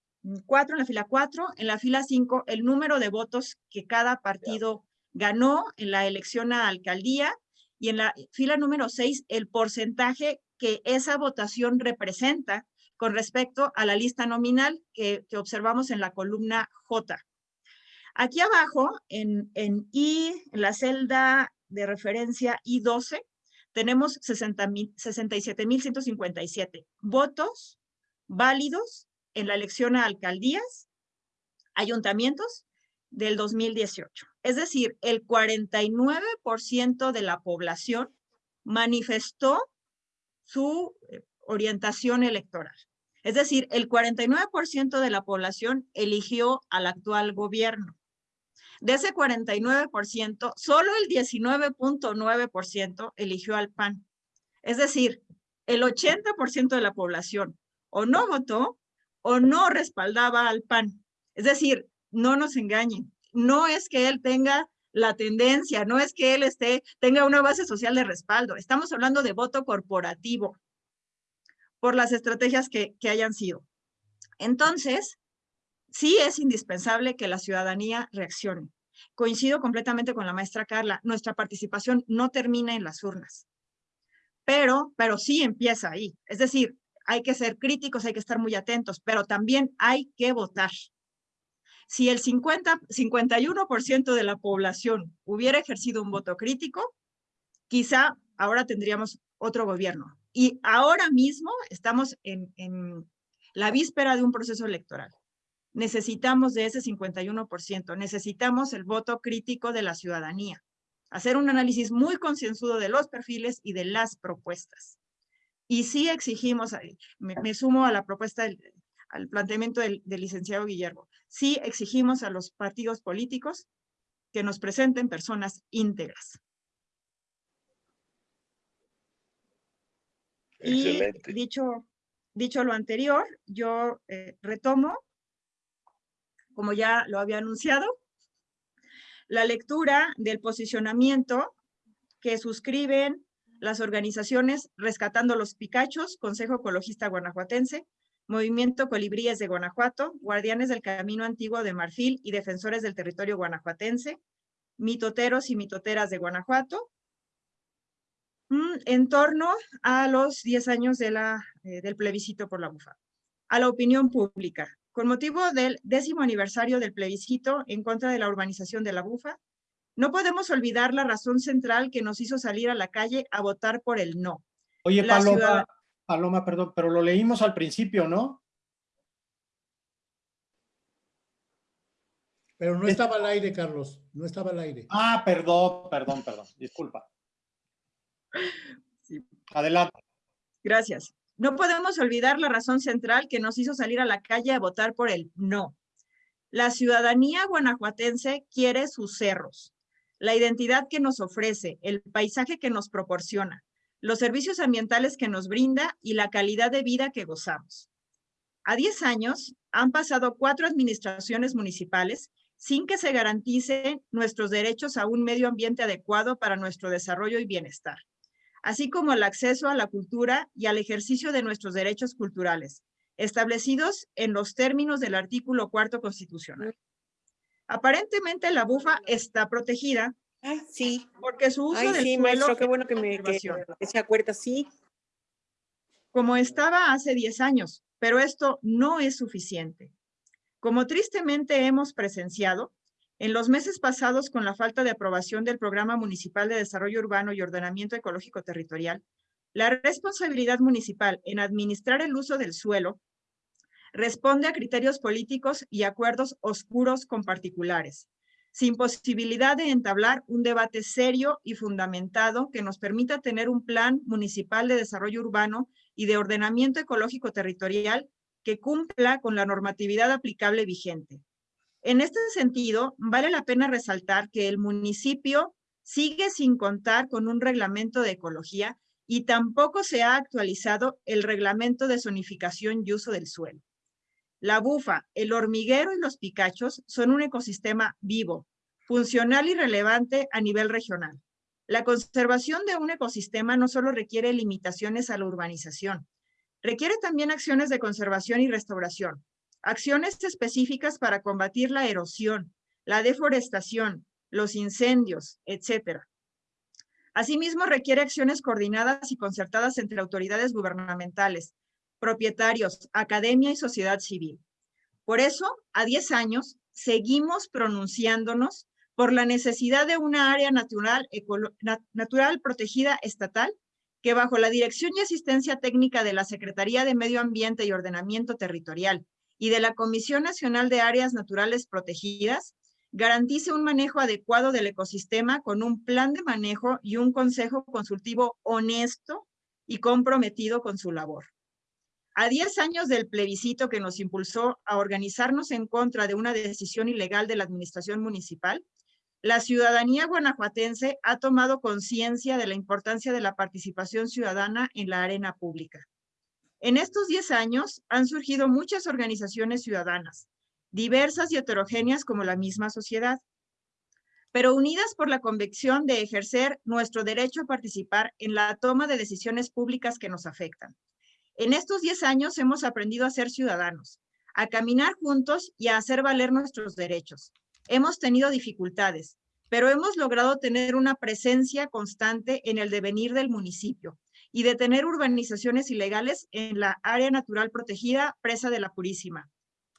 Speaker 2: 4, en la fila 4, en la fila 5, el número de votos que cada partido ganó en la elección a alcaldía y en la fila número 6, el porcentaje que esa votación representa con respecto a la lista nominal que, observamos en la columna J. Aquí abajo, en, I, en la celda de referencia I12, tenemos 60 mil- 67.157 votos válidos en la elección a alcaldías, ayuntamientos del 2018. Es decir, el 49% de la población manifestó su eh, orientación electoral. Es decir, el 49% de la población eligió al actual gobierno. De ese 49%, solo el 19.9% eligió al PAN. Es decir, el 80% de la población o no votó o no respaldaba al PAN. Es decir, no nos engañen, no es que él tenga la tendencia, no es que él esté, tenga una base social de respaldo. Estamos hablando de voto corporativo por las estrategias que, que hayan sido. Entonces, sí es indispensable que la ciudadanía reaccione. Coincido completamente con la maestra Carla, nuestra participación no termina en las urnas, pero, pero sí empieza ahí. Es decir, hay que ser críticos, hay que estar muy atentos, pero también hay que votar. Si el 50, 51% de la población hubiera ejercido un voto crítico, quizá ahora tendríamos otro gobierno. Y ahora mismo estamos en, la víspera de un proceso electoral. Necesitamos de ese 51%, necesitamos el voto crítico de la ciudadanía, hacer un análisis muy concienzudo de los perfiles y de las propuestas. Y sí exigimos, me sumo a la propuesta, del, al planteamiento del, del licenciado Guillermo, sí exigimos a los partidos políticos que nos presenten personas íntegras.
Speaker 3: Excelente.
Speaker 2: Y dicho, dicho lo anterior, yo eh, retomo, como ya lo había anunciado, la lectura del posicionamiento que suscriben las organizaciones Rescatando los Picachos, Consejo Ecologista Guanajuatense, Movimiento Colibríes de Guanajuato, Guardianes del Camino Antiguo de Marfil y Defensores del Territorio Guanajuatense, Mitoteros y Mitoteras de Guanajuato, mm, en torno a los 10 años de la, eh, del plebiscito por la bufa. A la opinión pública, con motivo del décimo aniversario del plebiscito en contra de la urbanización de la bufa, no podemos olvidar la razón central que nos hizo salir a la calle a votar por el no.
Speaker 1: Oye,
Speaker 2: La
Speaker 1: Paloma,
Speaker 2: ciudad-
Speaker 1: Paloma, perdón, pero lo leímos al principio, ¿no?
Speaker 5: Pero no
Speaker 1: Es-
Speaker 5: estaba al aire, Carlos, no estaba al aire.
Speaker 1: Ah, perdón, perdón, perdón, disculpa. Adelante.
Speaker 2: Gracias. No podemos olvidar la razón central que nos hizo salir a la calle a votar por el no. La ciudadanía guanajuatense quiere sus cerros, la identidad que nos ofrece, el paisaje que nos proporciona, los servicios ambientales que nos brinda y la calidad de vida que gozamos. A 10 años han pasado cuatro administraciones municipales sin que se garanticen nuestros derechos a un medio ambiente adecuado para nuestro desarrollo y bienestar así como el acceso a la cultura y al ejercicio de nuestros derechos culturales, establecidos en los términos del artículo cuarto constitucional. Aparentemente la bufa está protegida
Speaker 4: Ay, sí.
Speaker 2: porque su uso
Speaker 4: Ay,
Speaker 2: del
Speaker 4: sí,
Speaker 2: suelo
Speaker 4: maestro, qué bueno que me que, que se acuerda, sí.
Speaker 2: como estaba hace 10 años, pero esto no es suficiente. Como tristemente hemos presenciado, en los meses pasados, con la falta de aprobación del Programa Municipal de Desarrollo Urbano y Ordenamiento Ecológico Territorial, La responsabilidad municipal en administrar el uso del suelo responde a criterios políticos y acuerdos oscuros con particulares, sin posibilidad de entablar un debate serio y fundamentado que nos permita tener un plan municipal de desarrollo urbano y de ordenamiento ecológico territorial que cumpla con la normatividad aplicable vigente. En este sentido, vale la pena resaltar que el municipio sigue sin contar con un reglamento de ecología y tampoco se ha actualizado el reglamento de zonificación y uso del suelo. La bufa, el hormiguero y los picachos son un ecosistema vivo, funcional y relevante a nivel regional. La conservación de un ecosistema no solo requiere limitaciones a la urbanización, requiere también acciones de conservación y restauración, acciones específicas para combatir la erosión, la deforestación, los incendios, etc. Asimismo, requiere acciones coordinadas y concertadas entre autoridades gubernamentales, propietarios, academia y sociedad civil. Por eso, a 10 años, seguimos pronunciándonos por la necesidad de una área natural, natural protegida estatal que bajo la dirección y asistencia técnica de la Secretaría de Medio Ambiente y Ordenamiento Territorial y de la Comisión Nacional de Áreas Naturales Protegidas, garantice un manejo adecuado del ecosistema con un plan de manejo y un consejo consultivo honesto y comprometido con su labor. A 10 años del plebiscito que nos impulsó a organizarnos en contra de una decisión ilegal de la administración municipal, la ciudadanía guanajuatense ha tomado conciencia de la importancia de la participación ciudadana en la arena pública. En estos 10 años han surgido muchas organizaciones ciudadanas, diversas y heterogéneas como la misma sociedad, pero unidas por la convicción de ejercer nuestro derecho a participar en la toma de decisiones públicas que nos afectan. En estos 10 años hemos aprendido a ser ciudadanos, a caminar juntos y a hacer valer nuestros derechos. Hemos tenido dificultades, pero hemos logrado tener una presencia constante en el devenir del municipio y detener urbanizaciones ilegales en la área natural protegida Presa de la Purísima,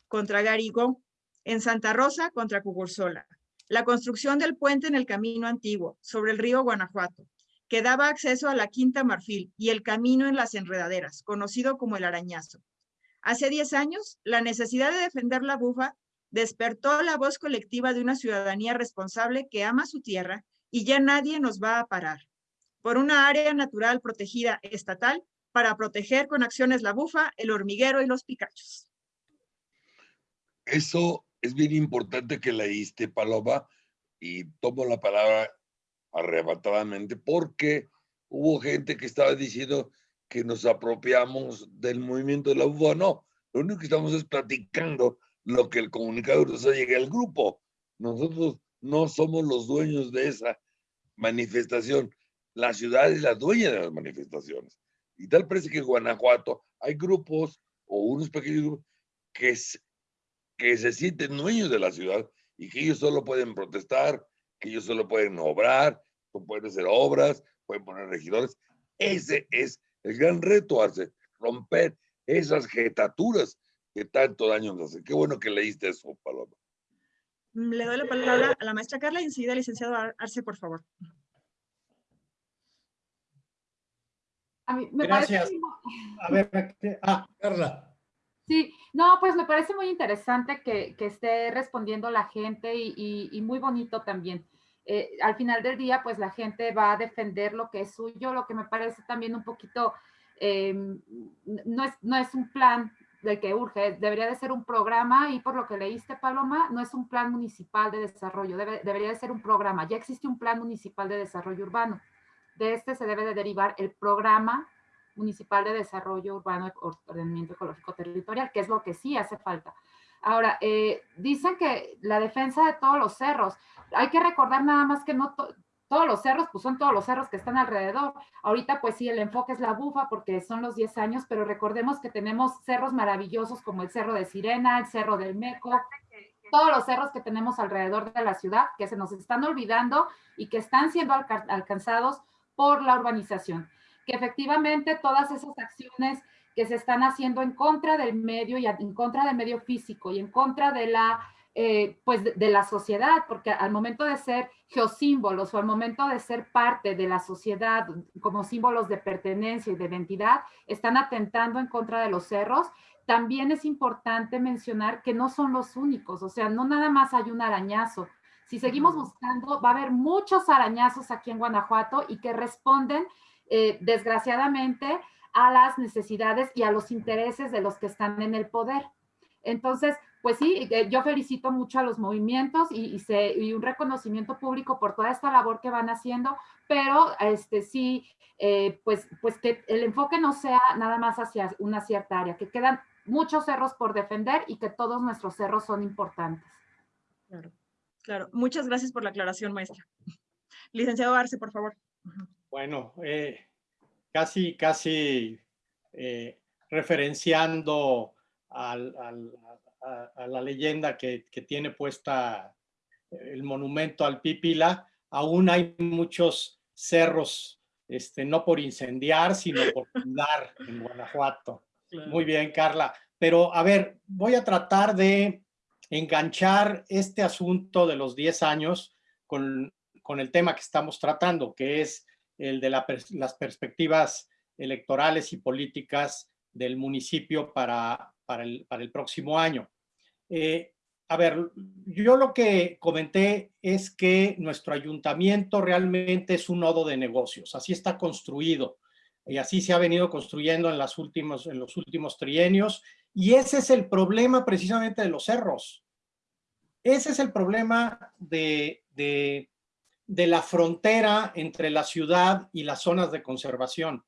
Speaker 2: contra Garigó, en Santa Rosa contra Cugursola, la construcción del puente en el camino antiguo sobre el río Guanajuato, que daba acceso a la Quinta Marfil y el camino en las enredaderas, conocido como el arañazo. Hace 10 años, la necesidad de defender la bufa despertó la voz colectiva de una ciudadanía responsable que ama su tierra y ya nadie nos va a parar. Por una área natural protegida estatal para proteger con acciones la bufa, el hormiguero y los picachos.
Speaker 3: Eso es bien importante que leíste, Paloma, y tomo la palabra arrebatadamente porque hubo gente que estaba diciendo que nos apropiamos del movimiento de la UBA. No, lo único que estamos es platicando lo que el comunicador nos llegado al grupo. Nosotros no somos los dueños de esa manifestación. La ciudad es la dueña de las manifestaciones. Y tal parece que en Guanajuato hay grupos o unos pequeños grupos que, que se sienten dueños de la ciudad y que ellos solo pueden protestar, que ellos solo pueden obrar, pueden hacer obras, pueden poner regidores. Ese es el gran reto, hace romper esas jetaturas que tanto daño nos hacen. Qué bueno que leíste eso, Paloma.
Speaker 2: Le doy la palabra a la maestra Carla y enseguida licenciado Arce, por favor.
Speaker 7: A mí me
Speaker 1: Gracias. A ver, ah.
Speaker 5: Carla.
Speaker 7: Sí, no, pues me parece muy interesante que, que esté respondiendo la gente y, y, muy bonito también. Eh, al final del día, pues la gente va a defender lo que es suyo, lo que me parece también un poquito, em, no, es, no es un plan del que urge, debería de ser un programa y por lo que leíste, Paloma, no es un plan municipal de desarrollo, debería de ser un programa. Ya existe un plan municipal de desarrollo urbano. De este se debe de derivar el programa municipal de desarrollo urbano ordenamiento ecológico territorial, que es lo que sí hace falta. Ahora, eh, dicen que la defensa de todos los cerros, hay que recordar nada más que no todos los cerros, pues son todos los cerros que están alrededor. Ahorita, pues sí, el enfoque es la bufa porque son los 10 años, pero recordemos que tenemos cerros maravillosos como el Cerro de Sirena, el Cerro del Meco, todos los cerros que tenemos alrededor de la ciudad que se nos están olvidando y que están siendo alcanzados por la urbanización. Que efectivamente todas esas acciones que se están haciendo en contra del medio y en contra del medio físico y en contra de la eh, pues de, de, la sociedad, porque al momento de ser geosímbolos o al momento de ser parte de la sociedad como símbolos de pertenencia y de identidad, están atentando en contra de los cerros. También es importante mencionar que no son los únicos, o sea, no nada más hay un arañazo. Si seguimos buscando, va a haber muchos arañazos aquí en Guanajuato y que responden, eh, desgraciadamente, a las necesidades y a los intereses de los que están en el poder. Entonces, pues sí, eh, yo felicito mucho a los movimientos y, y, un reconocimiento público por toda esta labor que van haciendo, pero este sí, eh, pues, pues que el enfoque no sea nada más hacia una cierta área, que quedan muchos cerros por defender y que todos nuestros cerros son importantes.
Speaker 2: Claro, claro. Muchas gracias por la aclaración, maestra. Licenciado Arce, por favor.
Speaker 1: Bueno, eh, casi, casi eh, referenciando al, al, a, a, la leyenda que, que, tiene puesta el monumento al Pípila, aún hay muchos cerros, este, no por incendiar, sino por (laughs) cuidar en Guanajuato. Claro. Muy bien, Carla. Pero a ver, voy a tratar de enganchar este asunto de los 10 años con, con el tema que estamos tratando, que es el de la, las perspectivas electorales y políticas del municipio para, para, el, para el próximo año. Eh, a ver, yo lo que comenté es que nuestro ayuntamiento realmente es un nodo de negocios, así está construido y así se ha venido construyendo en, las últimos, en los últimos trienios y ese es el problema precisamente de los cerros. Ese es el problema de, de la frontera entre la ciudad y las zonas de conservación.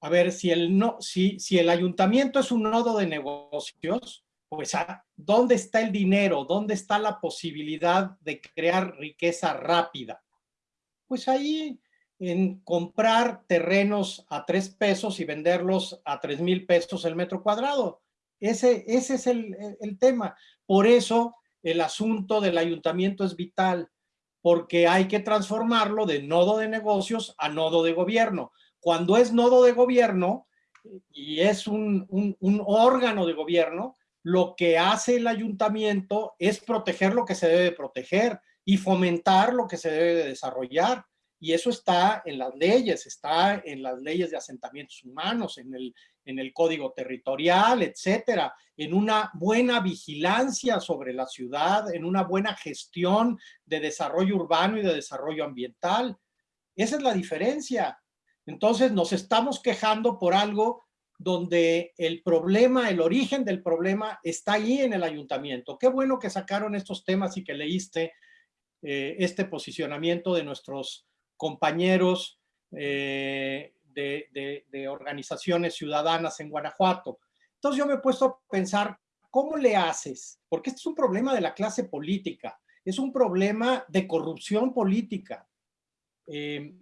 Speaker 1: A ver, si el, no, si, si el ayuntamiento es un nodo de negocios, pues ¿dónde está el dinero? ¿Dónde está la posibilidad de crear riqueza rápida? Pues ahí en comprar terrenos a tres pesos y venderlos a tres mil pesos el metro cuadrado. Ese, ese es el, el, tema. Por eso el asunto del ayuntamiento es vital, porque hay que transformarlo de nodo de negocios a nodo de gobierno. Cuando es nodo de gobierno y es un, órgano de gobierno, lo que hace el ayuntamiento es proteger lo que se debe proteger y fomentar lo que se debe de desarrollar. Y eso está en las leyes, está en las leyes de asentamientos humanos, en el, en el código territorial, etcétera, en una buena vigilancia sobre la ciudad, en una buena gestión de desarrollo urbano y de desarrollo ambiental. Esa es la diferencia. Entonces nos estamos quejando por algo donde el problema, el origen del problema está ahí en el ayuntamiento. Qué bueno que sacaron estos temas y que leíste eh, este posicionamiento de nuestros compañeros eh, de, organizaciones ciudadanas en Guanajuato. Entonces yo me he puesto a pensar, ¿cómo le haces? Porque este es un problema de la clase política, es un problema de corrupción política. Eh,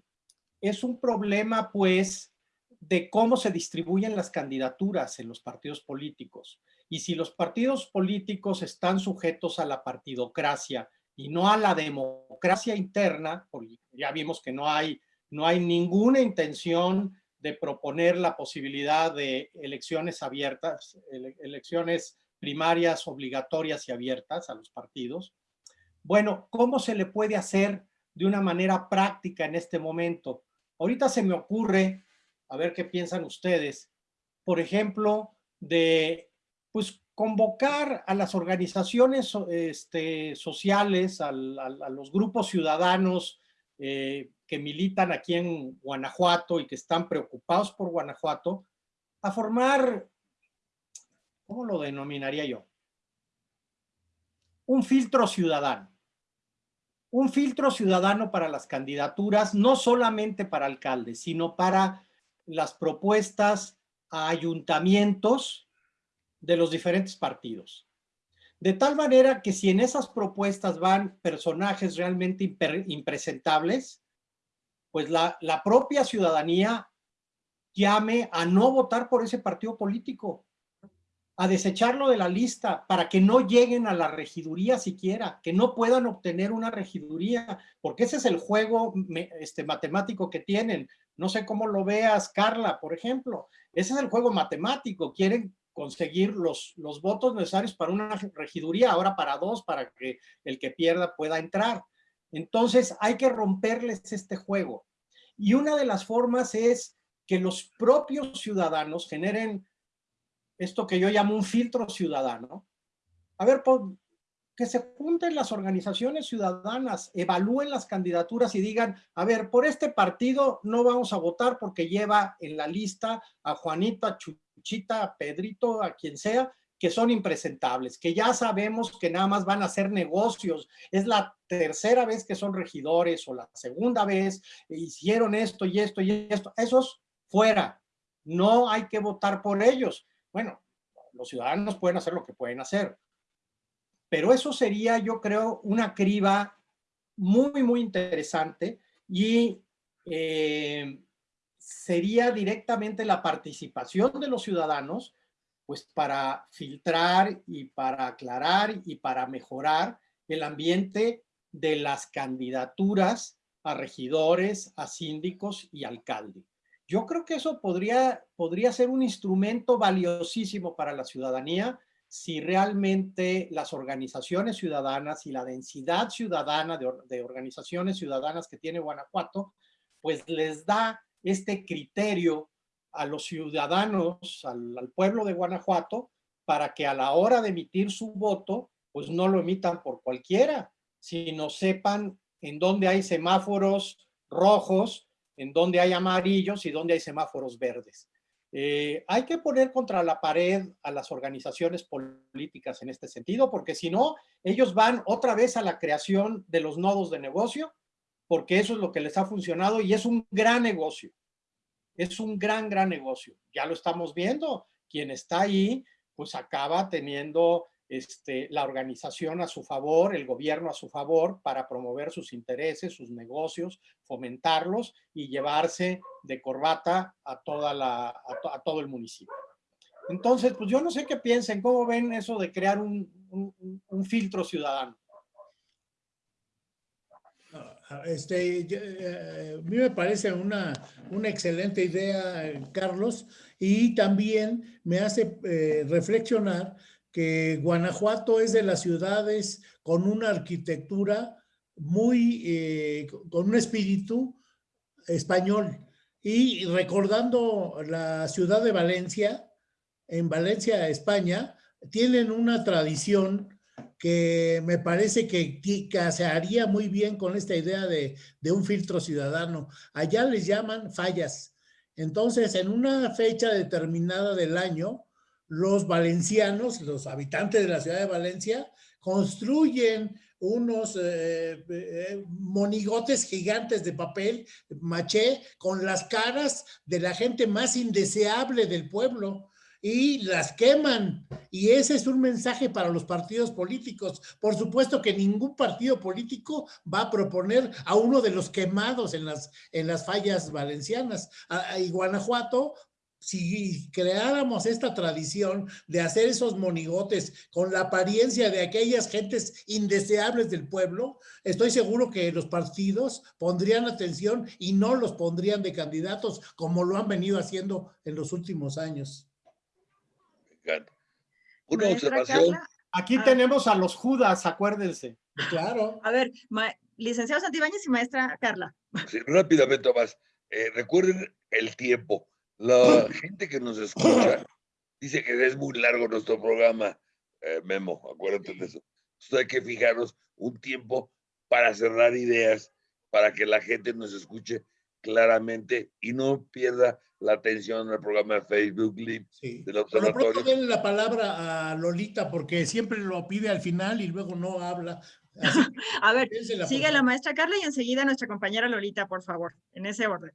Speaker 1: es un problema, pues, de cómo se distribuyen las candidaturas en los partidos políticos. Y si los partidos políticos están sujetos a la partidocracia y no a la democracia interna, porque ya vimos que no hay, no hay ninguna intención de proponer la posibilidad de elecciones abiertas, ele elecciones primarias obligatorias y abiertas a los partidos. Bueno, ¿cómo se le puede hacer de una manera práctica en este momento? Ahorita se me ocurre a ver qué piensan ustedes, por ejemplo, de pues convocar a las organizaciones este, sociales, al, al, a los grupos ciudadanos eh, que militan aquí en Guanajuato y que están preocupados por Guanajuato, a formar, ¿cómo lo denominaría yo? Un filtro ciudadano. Un filtro ciudadano para las candidaturas, no solamente para alcaldes, sino para las propuestas a ayuntamientos de los diferentes partidos. De tal manera que si en esas propuestas van personajes realmente impresentables, pues la, propia ciudadanía llame a no votar por ese partido político, a desecharlo de la lista para que no lleguen a la regiduría siquiera, que no puedan obtener una regiduría, porque ese es el juego este, matemático que tienen. No sé cómo lo veas, Carla, por ejemplo. Ese es el juego matemático. Quieren conseguir los votos necesarios para una regiduría, ahora para dos, para que el que pierda pueda entrar. Entonces hay que romperles este juego. Y una de las formas es que los propios ciudadanos generen esto que yo llamo un filtro ciudadano. A ver, que se junten las organizaciones ciudadanas, evalúen las candidaturas y digan, a ver, por este partido no vamos a votar porque lleva en la lista a Juanito, a Chuchita, a Pedrito, a quien sea, que son impresentables, que ya sabemos que nada más van a hacer negocios. Es la tercera vez que son regidores o la segunda vez, hicieron esto y esto y esto. Esos fuera. No hay que votar por ellos. Bueno, los ciudadanos pueden hacer lo que pueden hacer. Pero eso sería, yo creo, una criba muy, muy interesante y eh, sería directamente la participación de los ciudadanos pues para filtrar y para aclarar y para mejorar el ambiente de las candidaturas a regidores, a síndicos y alcalde. Yo creo que eso podría, podría ser un instrumento valiosísimo para la ciudadanía si realmente las organizaciones ciudadanas y la densidad ciudadana de, organizaciones ciudadanas que tiene Guanajuato, pues les da este criterio a los ciudadanos, al, pueblo de Guanajuato, para que a la hora de emitir su voto, pues no lo emitan por cualquiera, sino sepan en dónde hay semáforos rojos, en dónde hay amarillos y dónde hay semáforos verdes. Eh, hay que poner contra la pared a las organizaciones políticas en este sentido, porque si no, ellos van otra vez a la creación de los nodos de negocio, porque eso es lo que les ha funcionado y es un gran negocio es un gran, gran negocio. Ya lo estamos viendo. Quien está ahí, pues acaba teniendo este, la organización a su favor, el gobierno a su favor para promover sus intereses, sus negocios, fomentarlos y llevarse de corbata a, toda la, a, todo el municipio. Entonces, pues yo no sé qué piensen, cómo ven eso de crear un filtro ciudadano.
Speaker 5: Este, eh, a mí me parece una, una excelente idea, Carlos, y también me hace eh, reflexionar que Guanajuato es de las ciudades con una arquitectura muy, eh, con un espíritu español. Y recordando la ciudad de Valencia, en Valencia, España, tienen una tradición que me parece que, se haría muy bien con esta idea de, un filtro ciudadano. Allá les llaman fallas. Entonces, en una fecha determinada del año, los valencianos, los habitantes de la ciudad de Valencia, construyen unos eh, eh, monigotes gigantes de papel maché con las caras de la gente más indeseable del pueblo y las queman. Y ese es un mensaje para los partidos políticos. Por supuesto que ningún partido político va a proponer a uno de los quemados en las, en las fallas valencianas. Y Guanajuato si creáramos esta tradición de hacer esos monigotes con la apariencia de aquellas gentes indeseables del pueblo, estoy seguro que los partidos pondrían atención y no los pondrían de candidatos como lo han venido haciendo en los últimos años.
Speaker 3: Una observación.
Speaker 1: Aquí ah. tenemos a los Judas, acuérdense.
Speaker 5: Claro.
Speaker 2: A ver, licenciado Santibáñez y maestra Carla.
Speaker 3: rápidamente, más. Eh, recuerden el tiempo. La gente que nos escucha dice que es muy largo nuestro programa. Eh, Memo, acuérdate de eso. Entonces hay que fijarnos un tiempo para cerrar ideas, para que la gente nos escuche claramente y no pierda la atención al programa de Facebook Live del observatorio.
Speaker 5: Por denle la palabra a Lolita porque siempre lo pide al final y luego no habla. (laughs)
Speaker 2: a ver, sigue la maestra Carla y enseguida nuestra compañera Lolita, por favor, en ese orden.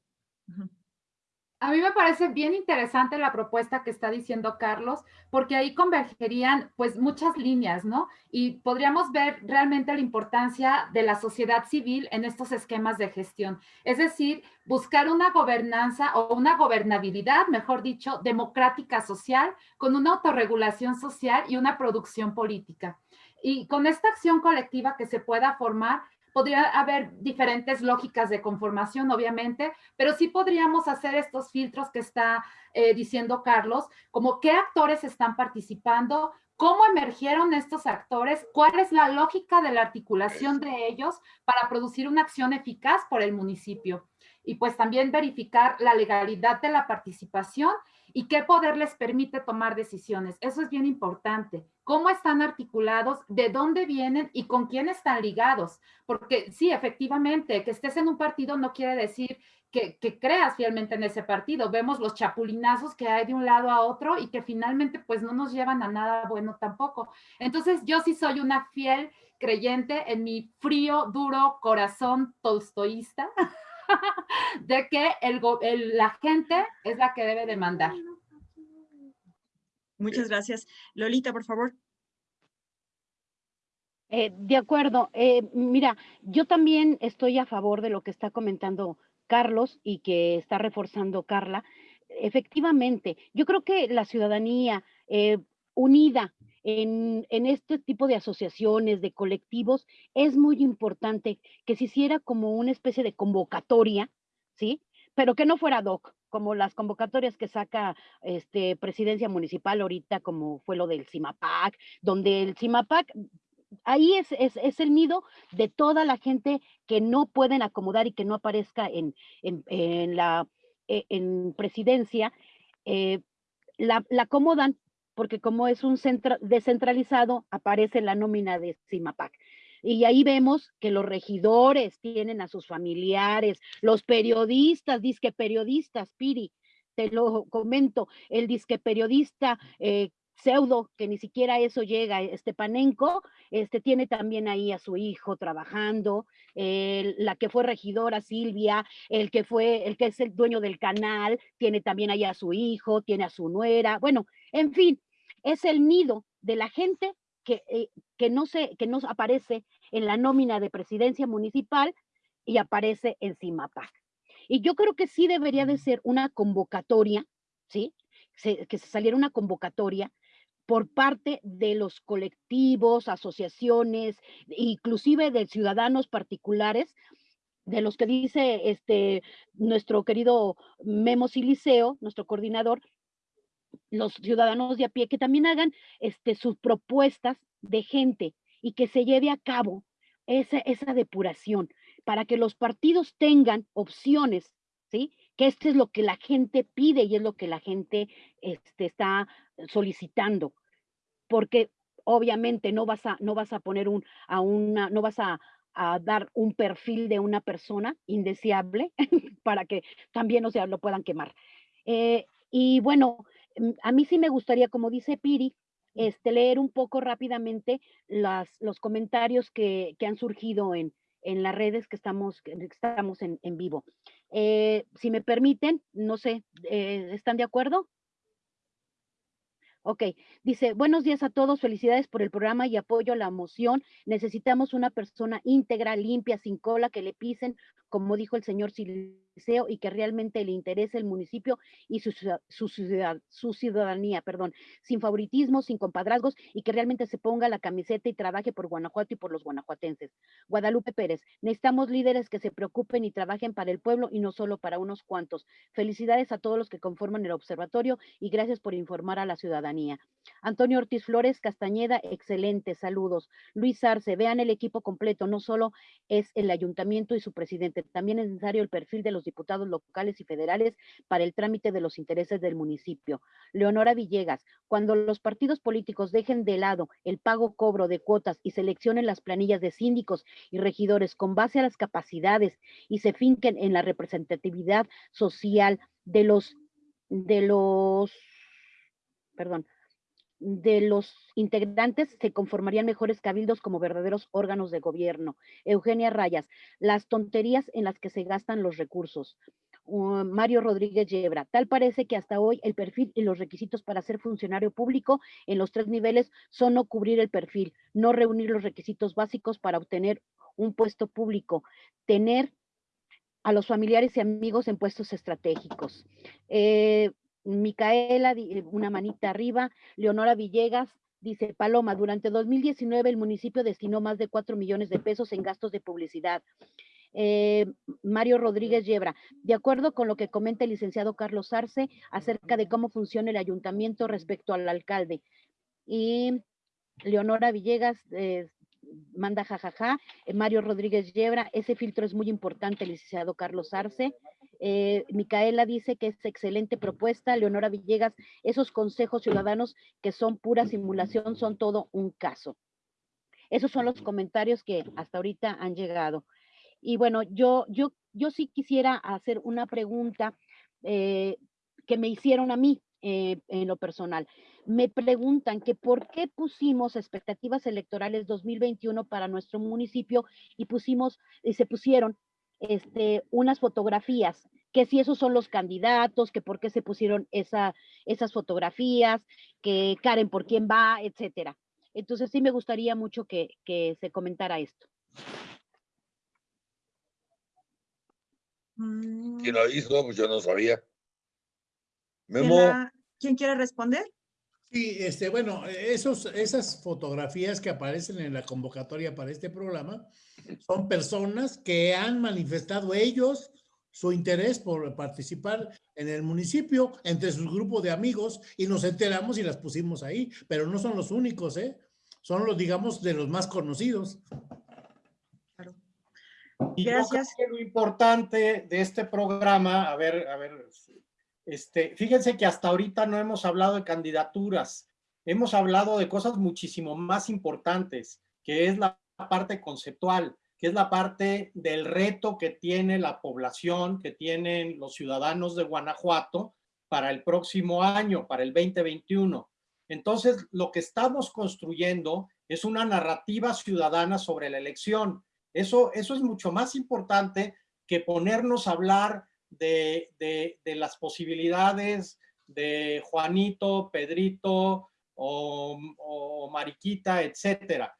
Speaker 7: A mí me parece bien interesante la propuesta que está diciendo Carlos, porque ahí convergerían pues muchas líneas, ¿no? Y podríamos ver realmente la importancia de la sociedad civil en estos esquemas de gestión. Es decir, buscar una gobernanza o una gobernabilidad, mejor dicho, democrática social, con una autorregulación social y una producción política. Y con esta acción colectiva que se pueda formar, podría haber diferentes lógicas de conformación, obviamente, pero sí podríamos hacer estos filtros que está eh, diciendo Carlos, como qué actores están participando, cómo emergieron estos actores, cuál es la lógica de la articulación de ellos para producir una acción eficaz por el municipio. Y pues también verificar la legalidad de la participación y qué poder les permite tomar decisiones. Eso es bien importante. ¿Cómo están articulados? ¿De dónde vienen? ¿Y con quién están ligados? Porque sí, efectivamente, que estés en un partido no quiere decir que, creas fielmente en ese partido. Vemos los chapulinazos que hay de un lado a otro y que finalmente pues no nos llevan a nada bueno tampoco. Entonces yo sí soy una fiel creyente en mi frío, duro corazón tolstoísta (laughs) (laughs) de que el, la gente es la que debe demandar.
Speaker 2: Muchas gracias. Lolita, por favor.
Speaker 6: Eh, de acuerdo. Eh, mira, yo también estoy a favor de lo que está comentando Carlos y que está reforzando Carla. Efectivamente, yo creo que la ciudadanía eh, unida en, este tipo de asociaciones, de colectivos, es muy importante que se hiciera como una especie de convocatoria, ¿sí? Pero que no fuera doc, como las convocatorias que saca este, presidencia municipal ahorita, como fue lo del CIMAPAC, donde el CIMAPAC ahí es, es, el nido de toda la gente que no pueden acomodar y que no aparezca en, en, la e, en presidencia, eh, la, la, acomodan porque como es un centro descentralizado, aparece la nómina de CIMAPAC. Y ahí vemos que los regidores tienen a sus familiares, los periodistas, disque periodistas, Piri, te lo comento, el disque periodista eh, pseudo, que ni siquiera eso llega, Estepanenko, este, tiene también ahí a su hijo trabajando, la que fue regidora Silvia, el que fue, el que es el dueño del canal, tiene también ahí a su hijo, tiene a su nuera, bueno, en fin, es el nido de la gente que, eh, que, no se, que no aparece en la nómina de presidencia municipal y aparece en CIMAPAC. Y yo creo que sí debería de ser una convocatoria, ¿sí? que se saliera una convocatoria por parte de los colectivos, asociaciones, inclusive de ciudadanos particulares, de los que dice este nuestro querido Memo Siliceo, nuestro coordinador, los ciudadanos de a pie que también hagan este, sus propuestas de gente y que se lleve a cabo esa, esa depuración para que los partidos tengan opciones, ¿sí? Que esto es lo que la gente pide y es lo que la gente este, está solicitando, porque obviamente no vas a, no vas a poner un, a una, no vas a, dar un perfil de una persona indeseable (laughs) para que también, o sea, lo puedan quemar. Eh, y bueno, a mí sí me gustaría, como dice Piri, este, leer un poco rápidamente las, los comentarios que, que han surgido en, en las redes que estamos, que estamos en, en vivo. Eh, si me permiten, no sé, eh, ¿están de acuerdo? Ok, dice, buenos días a todos, felicidades por el programa y apoyo a la moción. Necesitamos una persona íntegra, limpia, sin cola, que le pisen, como dijo el señor Y que realmente le interese el municipio y su, su, su ciudadanía, perdón, sin favoritismo, sin compadrazgos, y que realmente se ponga la camiseta y trabaje por Guanajuato y por los guanajuatenses. Guadalupe Pérez, necesitamos líderes que se preocupen y trabajen para el pueblo y no solo para unos cuantos. Felicidades a todos los que conforman el observatorio y gracias por informar a la ciudadanía. Antonio Ortiz Flores Castañeda, excelente, saludos. Luis Arce, vean el equipo completo, no solo es el ayuntamiento y su presidente, también es necesario el perfil de los diputados locales y federales para el trámite de los intereses del municipio. Leonora Villegas, cuando los partidos políticos dejen de lado el pago cobro de cuotas y seleccionen las planillas de síndicos y regidores con base a las capacidades y se finquen en la representatividad social de los de los perdón, de los integrantes se conformarían mejores cabildos como verdaderos órganos de gobierno. Eugenia Rayas, las tonterías en las que se gastan los recursos. Uh, Mario Rodríguez Yebra, tal parece que hasta hoy el perfil y los requisitos para ser funcionario público en los tres niveles son no cubrir el perfil, no reunir los requisitos básicos para obtener un puesto público, tener a los familiares y amigos en puestos estratégicos. Eh, Micaela, eh, una manita arriba, Leonora Villegas, Dice Paloma, durante 2019 el municipio destinó más de 4 millones de pesos en gastos de publicidad. Eh, Mario Rodríguez Yebra, de acuerdo con lo que comenta el licenciado Carlos Arce acerca de cómo funciona el ayuntamiento respecto al alcalde. Y Leonora Villegas eh, manda jajaja. Mario Rodríguez Yebra, ese filtro es muy importante, licenciado Carlos Arce. Eh, Micaela dice que es excelente propuesta. Leonora Villegas, esos consejos ciudadanos que son pura simulación son todo un caso. Esos son los comentarios que hasta ahorita han llegado. Y bueno, yo, yo, yo sí quisiera hacer una pregunta eh, que me hicieron a mí en lo personal me preguntan que por qué pusimos expectativas electorales 2021 para nuestro municipio y pusimos, y se pusieron este, unas fotografías, que si esos son los candidatos, que por qué se pusieron esa, esas fotografías, que Karen por quién va, etcétera. Entonces sí me gustaría mucho que, se comentara esto.
Speaker 3: ¿Quién lo hizo? Pues yo no sabía.
Speaker 2: ¿Quién quiere responder?
Speaker 5: Sí, este, bueno, esos, esas fotografías que aparecen en la convocatoria para este programa son personas que han manifestado ellos su interés por participar en el municipio entre sus grupos de amigos y nos enteramos y las pusimos ahí, pero no son los únicos, ¿eh? Son los, digamos, de los más conocidos.
Speaker 1: Claro. Y Gracias. lo importante de este programa, a ver, a ver, este, fíjense que hasta ahorita no hemos hablado de candidaturas, hemos hablado de cosas muchísimo más importantes, que es la parte conceptual, que es la parte del reto que tiene la población, que tienen los ciudadanos de Guanajuato para el próximo año, para el 2021. Entonces, lo que estamos construyendo es una narrativa ciudadana sobre la elección. Eso, eso es mucho más importante que ponernos a hablar de, las posibilidades de Juanito, Pedrito o, Mariquita, etcétera.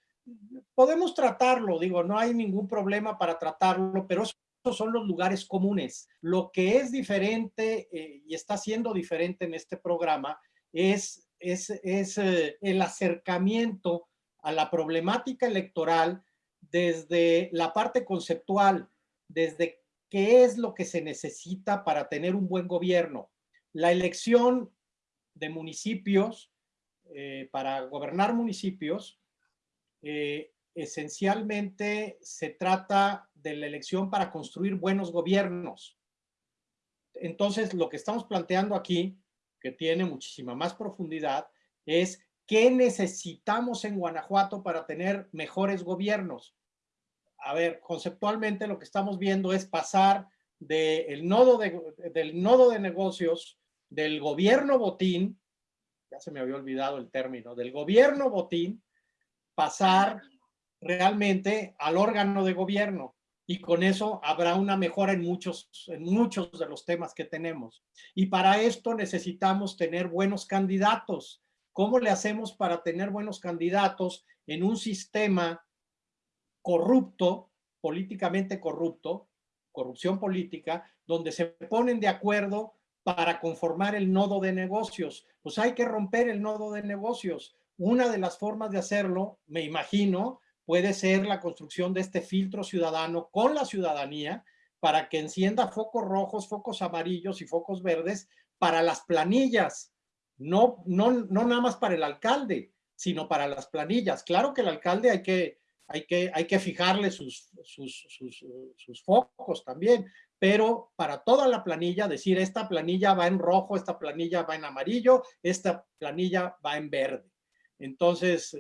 Speaker 1: Podemos tratarlo, digo, no hay ningún problema para tratarlo, pero esos son los lugares comunes. Lo que es diferente eh, y está siendo diferente en este programa es, es, es eh, el acercamiento a la problemática electoral desde la parte conceptual, desde qué es lo que se necesita para tener un buen gobierno. La elección de municipios, eh, para gobernar municipios, eh, esencialmente se trata de la elección para construir buenos gobiernos. Entonces, lo que estamos planteando aquí, que tiene muchísima más profundidad, es qué necesitamos en Guanajuato para tener mejores gobiernos a ver, conceptualmente lo que estamos viendo es pasar del nodo de, del nodo de negocios del gobierno botín, ya se me había olvidado el término, del gobierno botín, pasar realmente al órgano de gobierno y con eso habrá una mejora en muchos, en muchos de los temas que tenemos. Y para esto necesitamos tener buenos candidatos. ¿Cómo le hacemos para tener buenos candidatos en un sistema corrupto, políticamente corrupto, corrupción política, donde se ponen de acuerdo para conformar el nodo de negocios. Pues hay que romper el nodo de negocios. Una de las formas de hacerlo, me imagino, puede ser la construcción de este filtro ciudadano con la ciudadanía para que encienda focos rojos, focos amarillos y focos verdes para las planillas, no, no, no nada más para el alcalde, sino para las planillas. Claro que el alcalde hay que hay que, hay que fijarle sus, sus, focos también, pero para toda la planilla decir esta planilla va en rojo, esta planilla va en amarillo, esta planilla va en verde. Entonces,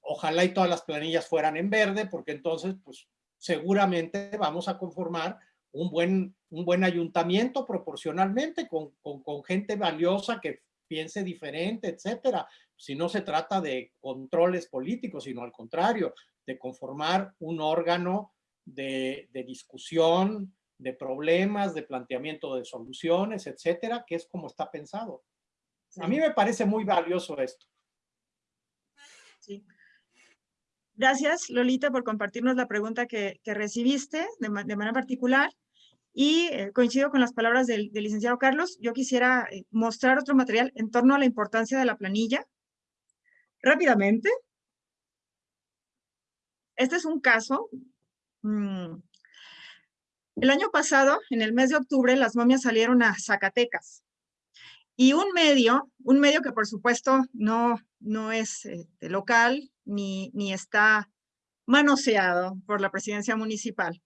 Speaker 1: ojalá y todas las planillas fueran en verde, porque entonces, pues seguramente vamos a conformar un buen, un buen ayuntamiento proporcionalmente con, con, con gente valiosa que piense diferente, etcétera. Si no se trata de controles políticos, sino al contrario, de conformar un órgano de, discusión, de problemas, de planteamiento de soluciones, etcétera, que es como está pensado. A mí me parece muy valioso esto.
Speaker 2: Sí. Gracias, Lolita, por compartirnos la pregunta que, recibiste de, manera particular. Y eh, coincido con las palabras del, licenciado Carlos. Yo quisiera eh, mostrar otro material en torno a la importancia de la planilla, rápidamente. Este es un caso. mm, El año pasado, en el mes de octubre, las momias salieron a Zacatecas. Y un medio, un medio que por supuesto no, no es este, local ni, ni está manoseado por la presidencia municipal,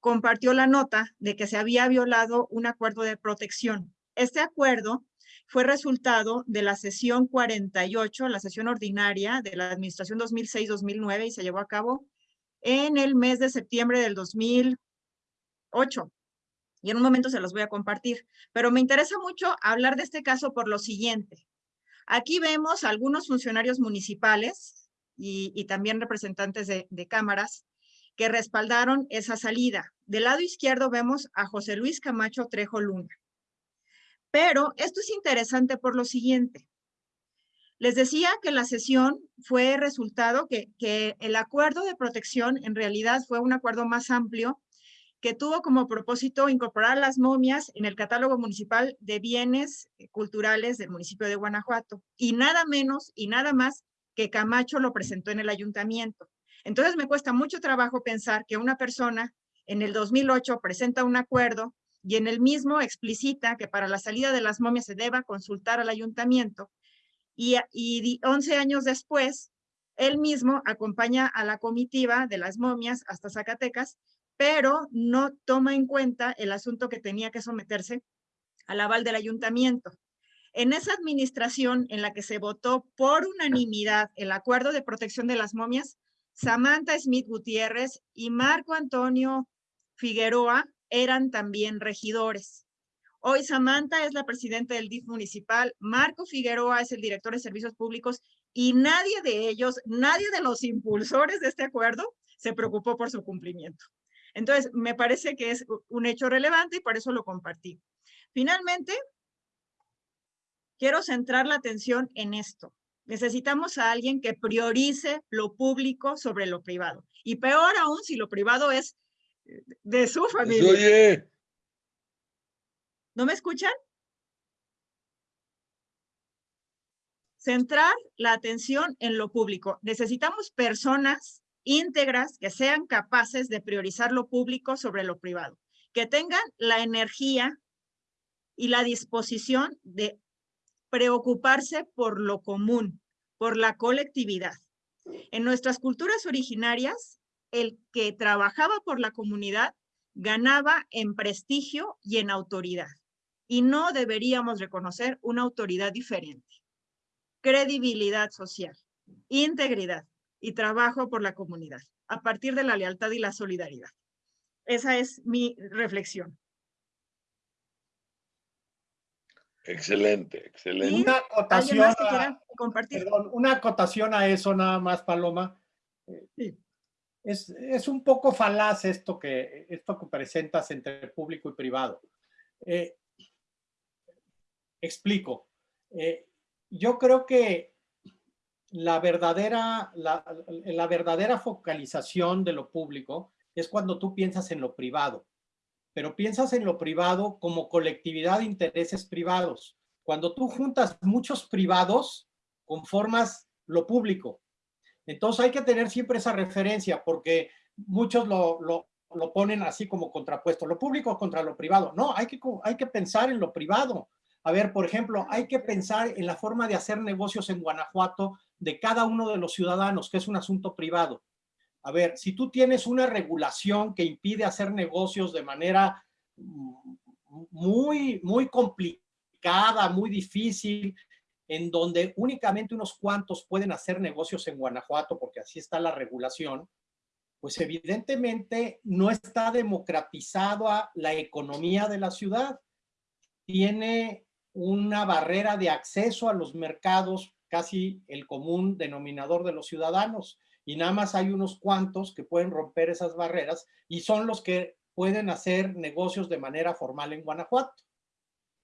Speaker 2: compartió la nota de que se había violado un acuerdo de protección. Este acuerdo fue resultado de la sesión 48, la sesión ordinaria de la administración 2006-2009 y se llevó a cabo en el mes de septiembre del 2008. Y en un momento se los voy a compartir. Pero me interesa mucho hablar de este caso por lo siguiente. Aquí vemos algunos funcionarios municipales y, también representantes de, de cámaras que respaldaron esa salida. Del lado izquierdo vemos a José Luis Camacho Trejo Luna. Pero esto es interesante por lo siguiente. Les decía que la sesión fue resultado que, el acuerdo de protección en realidad fue un acuerdo más amplio que tuvo como propósito incorporar las momias en el catálogo municipal de bienes culturales del municipio de Guanajuato. Y nada menos y nada más que Camacho lo presentó en el ayuntamiento. Entonces me cuesta mucho trabajo pensar que una persona en el 2008 presenta un acuerdo y en el mismo explicita que para la salida de las momias se deba consultar al ayuntamiento y, y 11 años después, él mismo acompaña a la comitiva de las momias hasta Zacatecas, pero no toma en cuenta el asunto que tenía que someterse al aval del ayuntamiento. En esa administración en la que se votó por unanimidad el acuerdo de protección de las momias, Samantha Smith Gutiérrez y Marco Antonio Figueroa eran también regidores. Hoy Samantha es la presidenta del DIF municipal, Marco Figueroa es el director de servicios públicos y nadie de ellos, nadie de los impulsores de este acuerdo se preocupó por su cumplimiento. Entonces, me parece que es un hecho relevante y por eso lo compartí. Finalmente, quiero centrar la atención en esto. Necesitamos a alguien que priorice lo público sobre lo privado. Y peor aún si lo privado es de su familia.
Speaker 3: Oye,
Speaker 2: ¿No me escuchan? Centrar la atención en lo público. Necesitamos personas íntegras que sean capaces de priorizar lo público sobre lo privado, que tengan la energía y la disposición de preocuparse por lo común, por la colectividad. En nuestras culturas originarias, el que trabajaba por la comunidad ganaba en prestigio y en autoridad. Y no deberíamos reconocer una autoridad diferente. Credibilidad social, integridad y trabajo por la comunidad, a partir de la lealtad y la solidaridad. Esa es mi reflexión.
Speaker 3: excelente, excelente.
Speaker 1: Una
Speaker 2: ¿Alguien
Speaker 1: acotación, a, perdón, una acotación a eso nada más, Paloma.
Speaker 2: Sí.
Speaker 1: Es, un poco falaz esto que, esto que presentas entre público y privado. Eh, explico. Eh, yo creo que la verdadera, la, la verdadera focalización de lo público es cuando tú piensas en lo privado, pero piensas en lo privado como colectividad de intereses privados. Cuando tú juntas muchos privados, conformas lo público. Entonces hay que tener siempre esa referencia porque muchos lo, lo, lo ponen así como contrapuesto, lo público contra lo privado. No, hay que, hay que pensar en lo privado. A ver, por ejemplo, hay que pensar en la forma de hacer negocios en Guanajuato de cada uno de los ciudadanos, que es un asunto privado. A ver, si tú tienes una regulación que impide hacer negocios de manera muy, muy complicada, muy difícil, en donde únicamente unos cuantos pueden hacer negocios en Guanajuato, porque así está la regulación, pues evidentemente no está democratizada la economía de la ciudad. Tiene una barrera de acceso a los mercados, casi el común denominador de los ciudadanos, y nada más hay unos cuantos que pueden romper esas barreras y son los que pueden hacer negocios de manera formal en Guanajuato.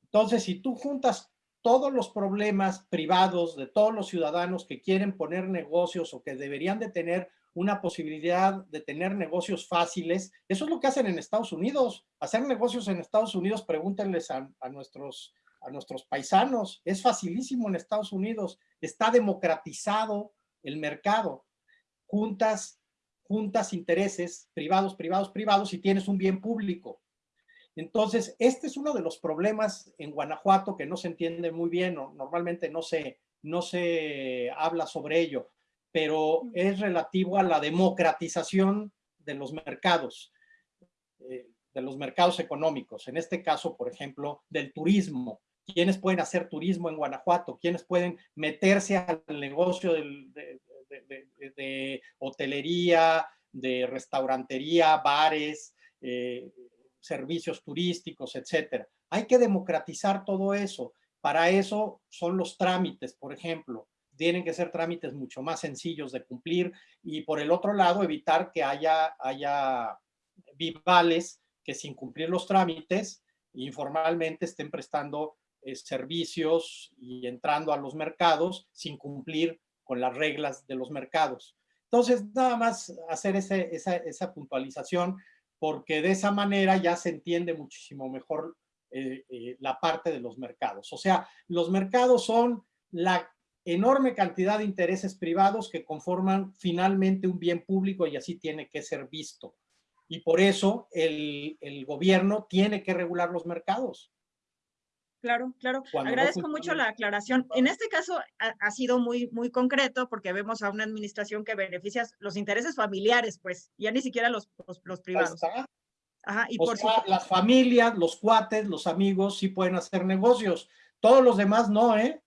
Speaker 1: Entonces, si tú juntas todos los problemas privados de todos los ciudadanos que quieren poner negocios o que deberían de tener una posibilidad de tener negocios fáciles, eso es lo que hacen en Estados Unidos. Hacer negocios en Estados Unidos, pregúntenles a, nuestros a nuestros paisanos. Es facilísimo en Estados Unidos. Está democratizado el mercado. Juntas, juntas intereses privados, privados, privados y tienes un bien público. Entonces, este es uno de los problemas en Guanajuato que no se entiende muy bien, o normalmente no se, no se habla sobre ello, pero es relativo a la democratización de los mercados, eh, de los mercados económicos. En este caso, por ejemplo, del turismo. ¿Quiénes pueden hacer turismo en Guanajuato? ¿Quiénes pueden meterse al negocio de, hotelería, de restaurantería, bares, eh, servicios turísticos, etcétera? Hay que democratizar todo eso. Para eso son los trámites, por ejemplo tienen que ser trámites mucho más sencillos de cumplir y por el otro lado evitar que haya, haya vivales que sin cumplir los trámites informalmente estén prestando eh, servicios y entrando a los mercados sin cumplir con las reglas de los mercados. Entonces, nada más hacer esa, esa, puntualización porque de esa manera ya se entiende muchísimo mejor eh, eh, la parte de los mercados. O sea, los mercados son la enorme cantidad de intereses privados que conforman finalmente un bien público y así tiene que ser visto. Y por eso el, gobierno tiene que regular los mercados.
Speaker 2: Claro, claro. Agradezco mucho la aclaración. En este caso ha, sido muy, muy concreto porque vemos a una administración que beneficia los intereses familiares, pues, ya ni siquiera los, los, privados.
Speaker 1: Ajá, y por sea, las familias, los cuates, los amigos sí pueden hacer negocios. Todos los demás no, ¿eh?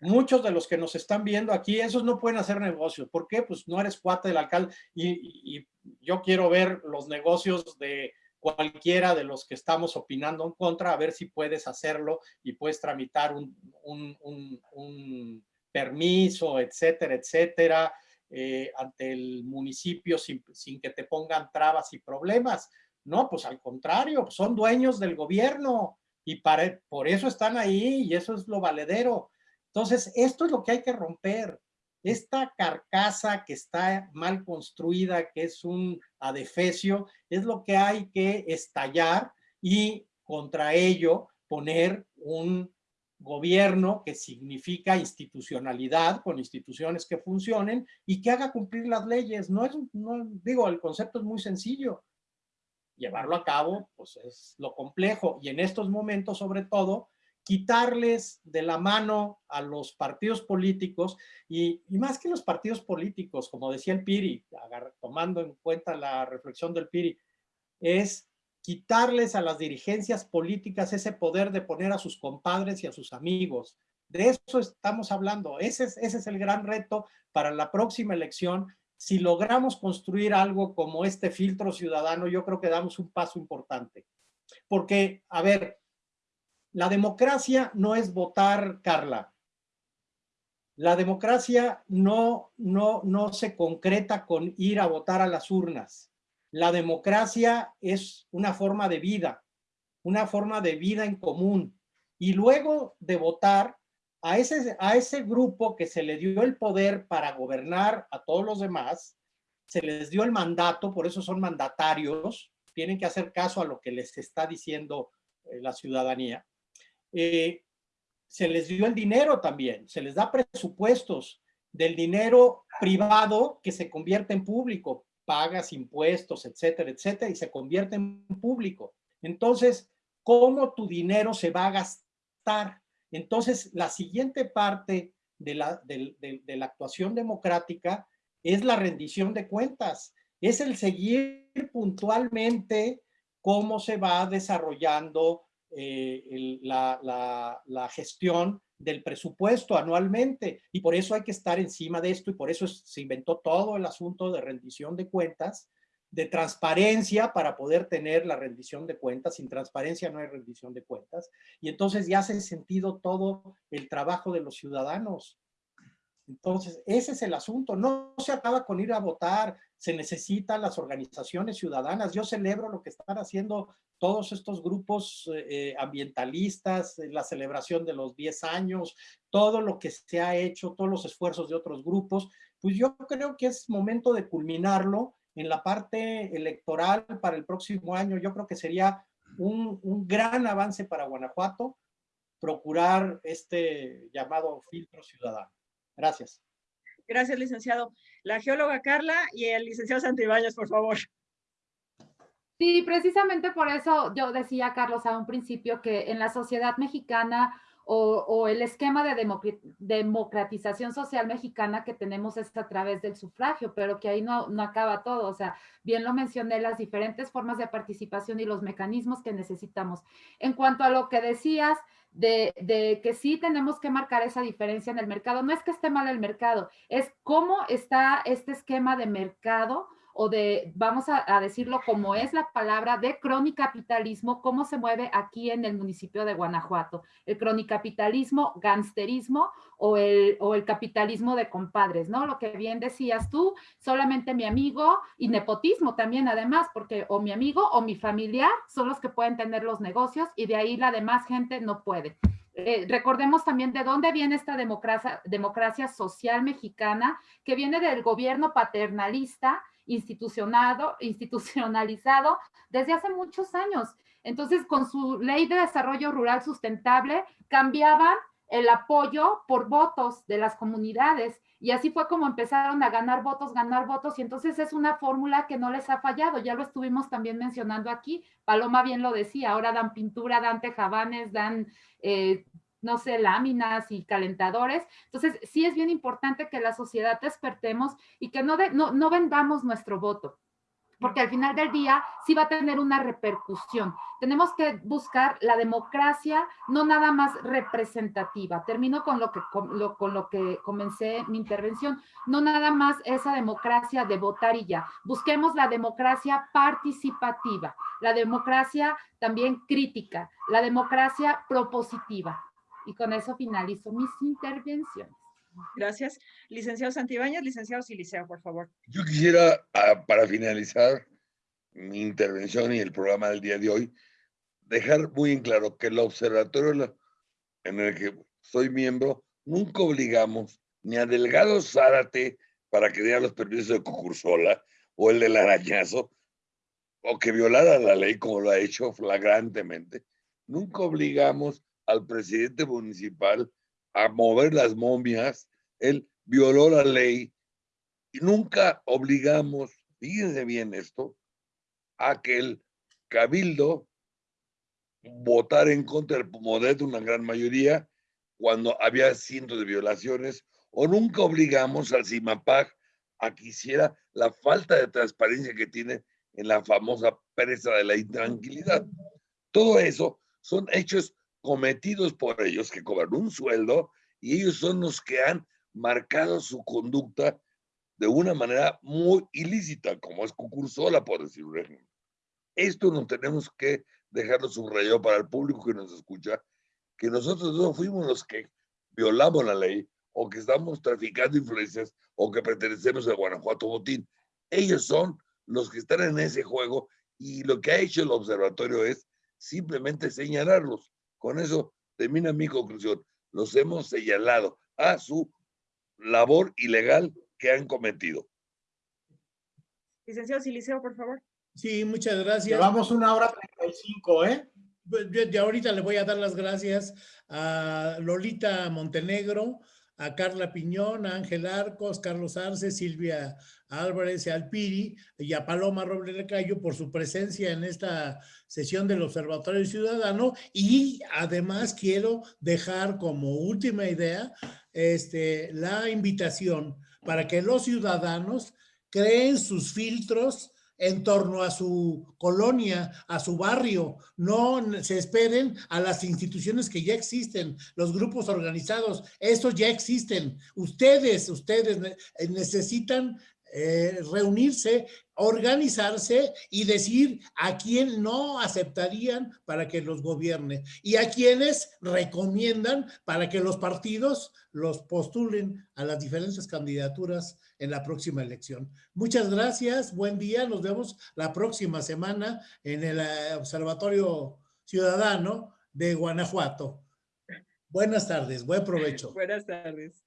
Speaker 1: muchos de los que nos están viendo aquí, esos no pueden hacer negocios. ¿Por qué? Pues no eres cuate del alcalde y, yo quiero ver los negocios de cualquiera de los que estamos opinando en contra, a ver si puedes hacerlo y puedes tramitar un, permiso, etcétera, etcétera, eh, ante el municipio sin, que te pongan trabas y problemas. No, pues al contrario, son dueños del gobierno y por eso están ahí y eso es lo valedero. Entonces, esto es lo que hay que romper. Esta carcasa que está mal construida, que es un adefesio, es lo que hay que estallar y contra ello poner un gobierno que significa institucionalidad con instituciones que funcionen y que haga cumplir las leyes. No es, no, digo, el concepto es muy sencillo. Llevarlo a cabo, pues es lo complejo. Y en estos momentos, sobre todo, quitarles de la mano a los partidos políticos y, más que los partidos políticos, como decía el Piri, tomando en cuenta la reflexión del Piri, es quitarles a las dirigencias políticas ese poder de poner a sus compadres y a sus amigos. De eso estamos hablando. Ese es, ese es el gran reto para la próxima elección. Si logramos construir algo como este filtro ciudadano, yo creo que damos un paso importante. Porque, a ver, la democracia no es votar, Carla. La democracia no, no, no se concreta con ir a votar a las urnas. La democracia es una forma de vida, una forma de vida en común. Y luego de votar, a ese, a ese grupo que se le dio el poder para gobernar a todos los demás, se les dio el mandato, por eso son mandatarios, tienen que hacer caso a lo que les está diciendo eh, la ciudadanía. Eh, se les dio el dinero también, se les da presupuestos del dinero privado que se convierte en público, pagas impuestos, etcétera, etcétera, y se convierte en público. Entonces, ¿cómo tu dinero se va a gastar? Entonces, la siguiente parte de la, de la actuación democrática es la rendición de cuentas, es el seguir puntualmente cómo se va desarrollando eh, la, gestión del presupuesto anualmente y por eso hay que estar encima de esto y por eso se inventó todo el asunto de rendición de cuentas, de transparencia para poder tener la rendición de cuentas. Sin transparencia no hay rendición de cuentas. Y entonces ya se ha sentido todo el trabajo de los ciudadanos. Entonces, ese es el asunto. No se acaba con ir a votar, se necesitan las organizaciones ciudadanas. Yo celebro lo que están haciendo todos estos grupos eh, eh, ambientalistas, eh, la celebración de los 10 años, todo lo que se ha hecho, todos los esfuerzos de otros grupos, pues yo creo que es momento de culminarlo en la parte electoral para el próximo año. Yo creo que sería un, un gran avance para Guanajuato procurar este llamado filtro ciudadano. Gracias.
Speaker 2: Gracias, licenciado. La geóloga Carla y el licenciado Santibáñez, por favor.
Speaker 7: Sí, precisamente por eso yo decía, Carlos, a un principio que en la sociedad mexicana o, el esquema de democratización social mexicana que tenemos es a través del sufragio, pero que ahí no, no acaba todo. O sea, bien lo mencioné, las diferentes formas de participación y los mecanismos que necesitamos. En cuanto a lo que decías de, de, que sí tenemos que marcar esa diferencia en el mercado, no es que esté mal el mercado, es cómo está este esquema de mercado o de, vamos a, decirlo como es la palabra, de cronicapitalismo, cómo se mueve aquí en el municipio de Guanajuato. El cronicapitalismo, gangsterismo o el, o el capitalismo de compadres, ¿no? Lo que bien decías tú, solamente mi amigo y nepotismo también además, porque o mi amigo o mi familiar son los que pueden tener los negocios y de ahí la demás gente no puede. Eh, recordemos también de dónde viene esta democracia, democracia social mexicana, que viene del gobierno paternalista, institucionado, institucionalizado desde hace muchos años. Entonces, con su ley de desarrollo rural sustentable, cambiaban el apoyo por votos de las comunidades y así fue como empezaron a ganar votos, ganar votos y entonces es una fórmula que no les ha fallado, ya lo estuvimos también mencionando aquí, Paloma bien lo decía, ahora dan pintura, dan tejabanes, dan eh, no sé, láminas y calentadores. Entonces, sí es bien importante que la sociedad despertemos y que no, no, no vendamos nuestro voto porque al final del día sí va a tener una repercusión. Tenemos que buscar la democracia no nada más representativa. Termino con lo que, con lo, con lo que comencé mi intervención. No nada más esa democracia de votar y ya. Busquemos la democracia participativa, la democracia también crítica, la democracia propositiva. Y con eso finalizo mis intervenciones.
Speaker 2: Gracias. Licenciado Santibáñez, licenciado Siliceo, por favor.
Speaker 3: Yo quisiera, ah, para finalizar mi intervención y el programa del día de hoy, dejar muy en claro que el observatorio en el que soy miembro, nunca obligamos ni a Delgado Zárate para que diera los permisos de concursola o el del arañazo, o que violara la ley como lo ha hecho flagrantemente. Nunca obligamos al presidente municipal a mover las momias, él violó la ley y nunca obligamos, fíjense bien esto, a que el cabildo votara en contra del Pumodet una gran mayoría cuando había cientos de violaciones o nunca obligamos al CIMAPAC a que hiciera la falta de transparencia que tiene en la famosa presa de la intranquilidad. Todo eso son hechos cometidos por ellos que cobran un sueldo y ellos son los que han marcado su conducta de una manera muy ilícita, como es concursola, por decir un ejemplo. Esto no tenemos que dejarlo subrayado para el público que nos escucha, que nosotros no fuimos los que violamos la ley o que estamos traficando influencias o que pertenecemos a Guanajuato Botín. Ellos son los que están en ese juego y lo que ha hecho el observatorio es simplemente señalarlos. Con eso termina mi conclusión. Los hemos señalado a su labor ilegal que han cometido.
Speaker 2: Licenciado Siliceo, por favor.
Speaker 5: Sí, muchas gracias.
Speaker 1: Llevamos una hora 35, ¿eh?
Speaker 5: Pues, de ahorita le voy a dar las gracias a Lolita Montenegro, a Carla Piñón, a Ángel Arcos, Carlos Arce, Silvia Álvarez Alpiri y a Paloma Robles Cayo por su presencia en esta sesión del Observatorio Ciudadano. Y además quiero dejar como última idea este, la invitación para que los ciudadanos creen sus filtros en torno a su colonia, a su barrio. No se esperen a las instituciones que ya existen, los grupos organizados, esos ya existen. Ustedes, ustedes necesitan eh, reunirse, organizarse y decir a quién no aceptarían para que los gobierne y a quienes recomiendan para que los partidos los postulen a las diferentes candidaturas en la próxima elección. Muchas gracias, buen día, nos vemos la próxima semana en el eh, Observatorio Ciudadano de Guanajuato. Buenas tardes, buen provecho.
Speaker 2: Buenas tardes.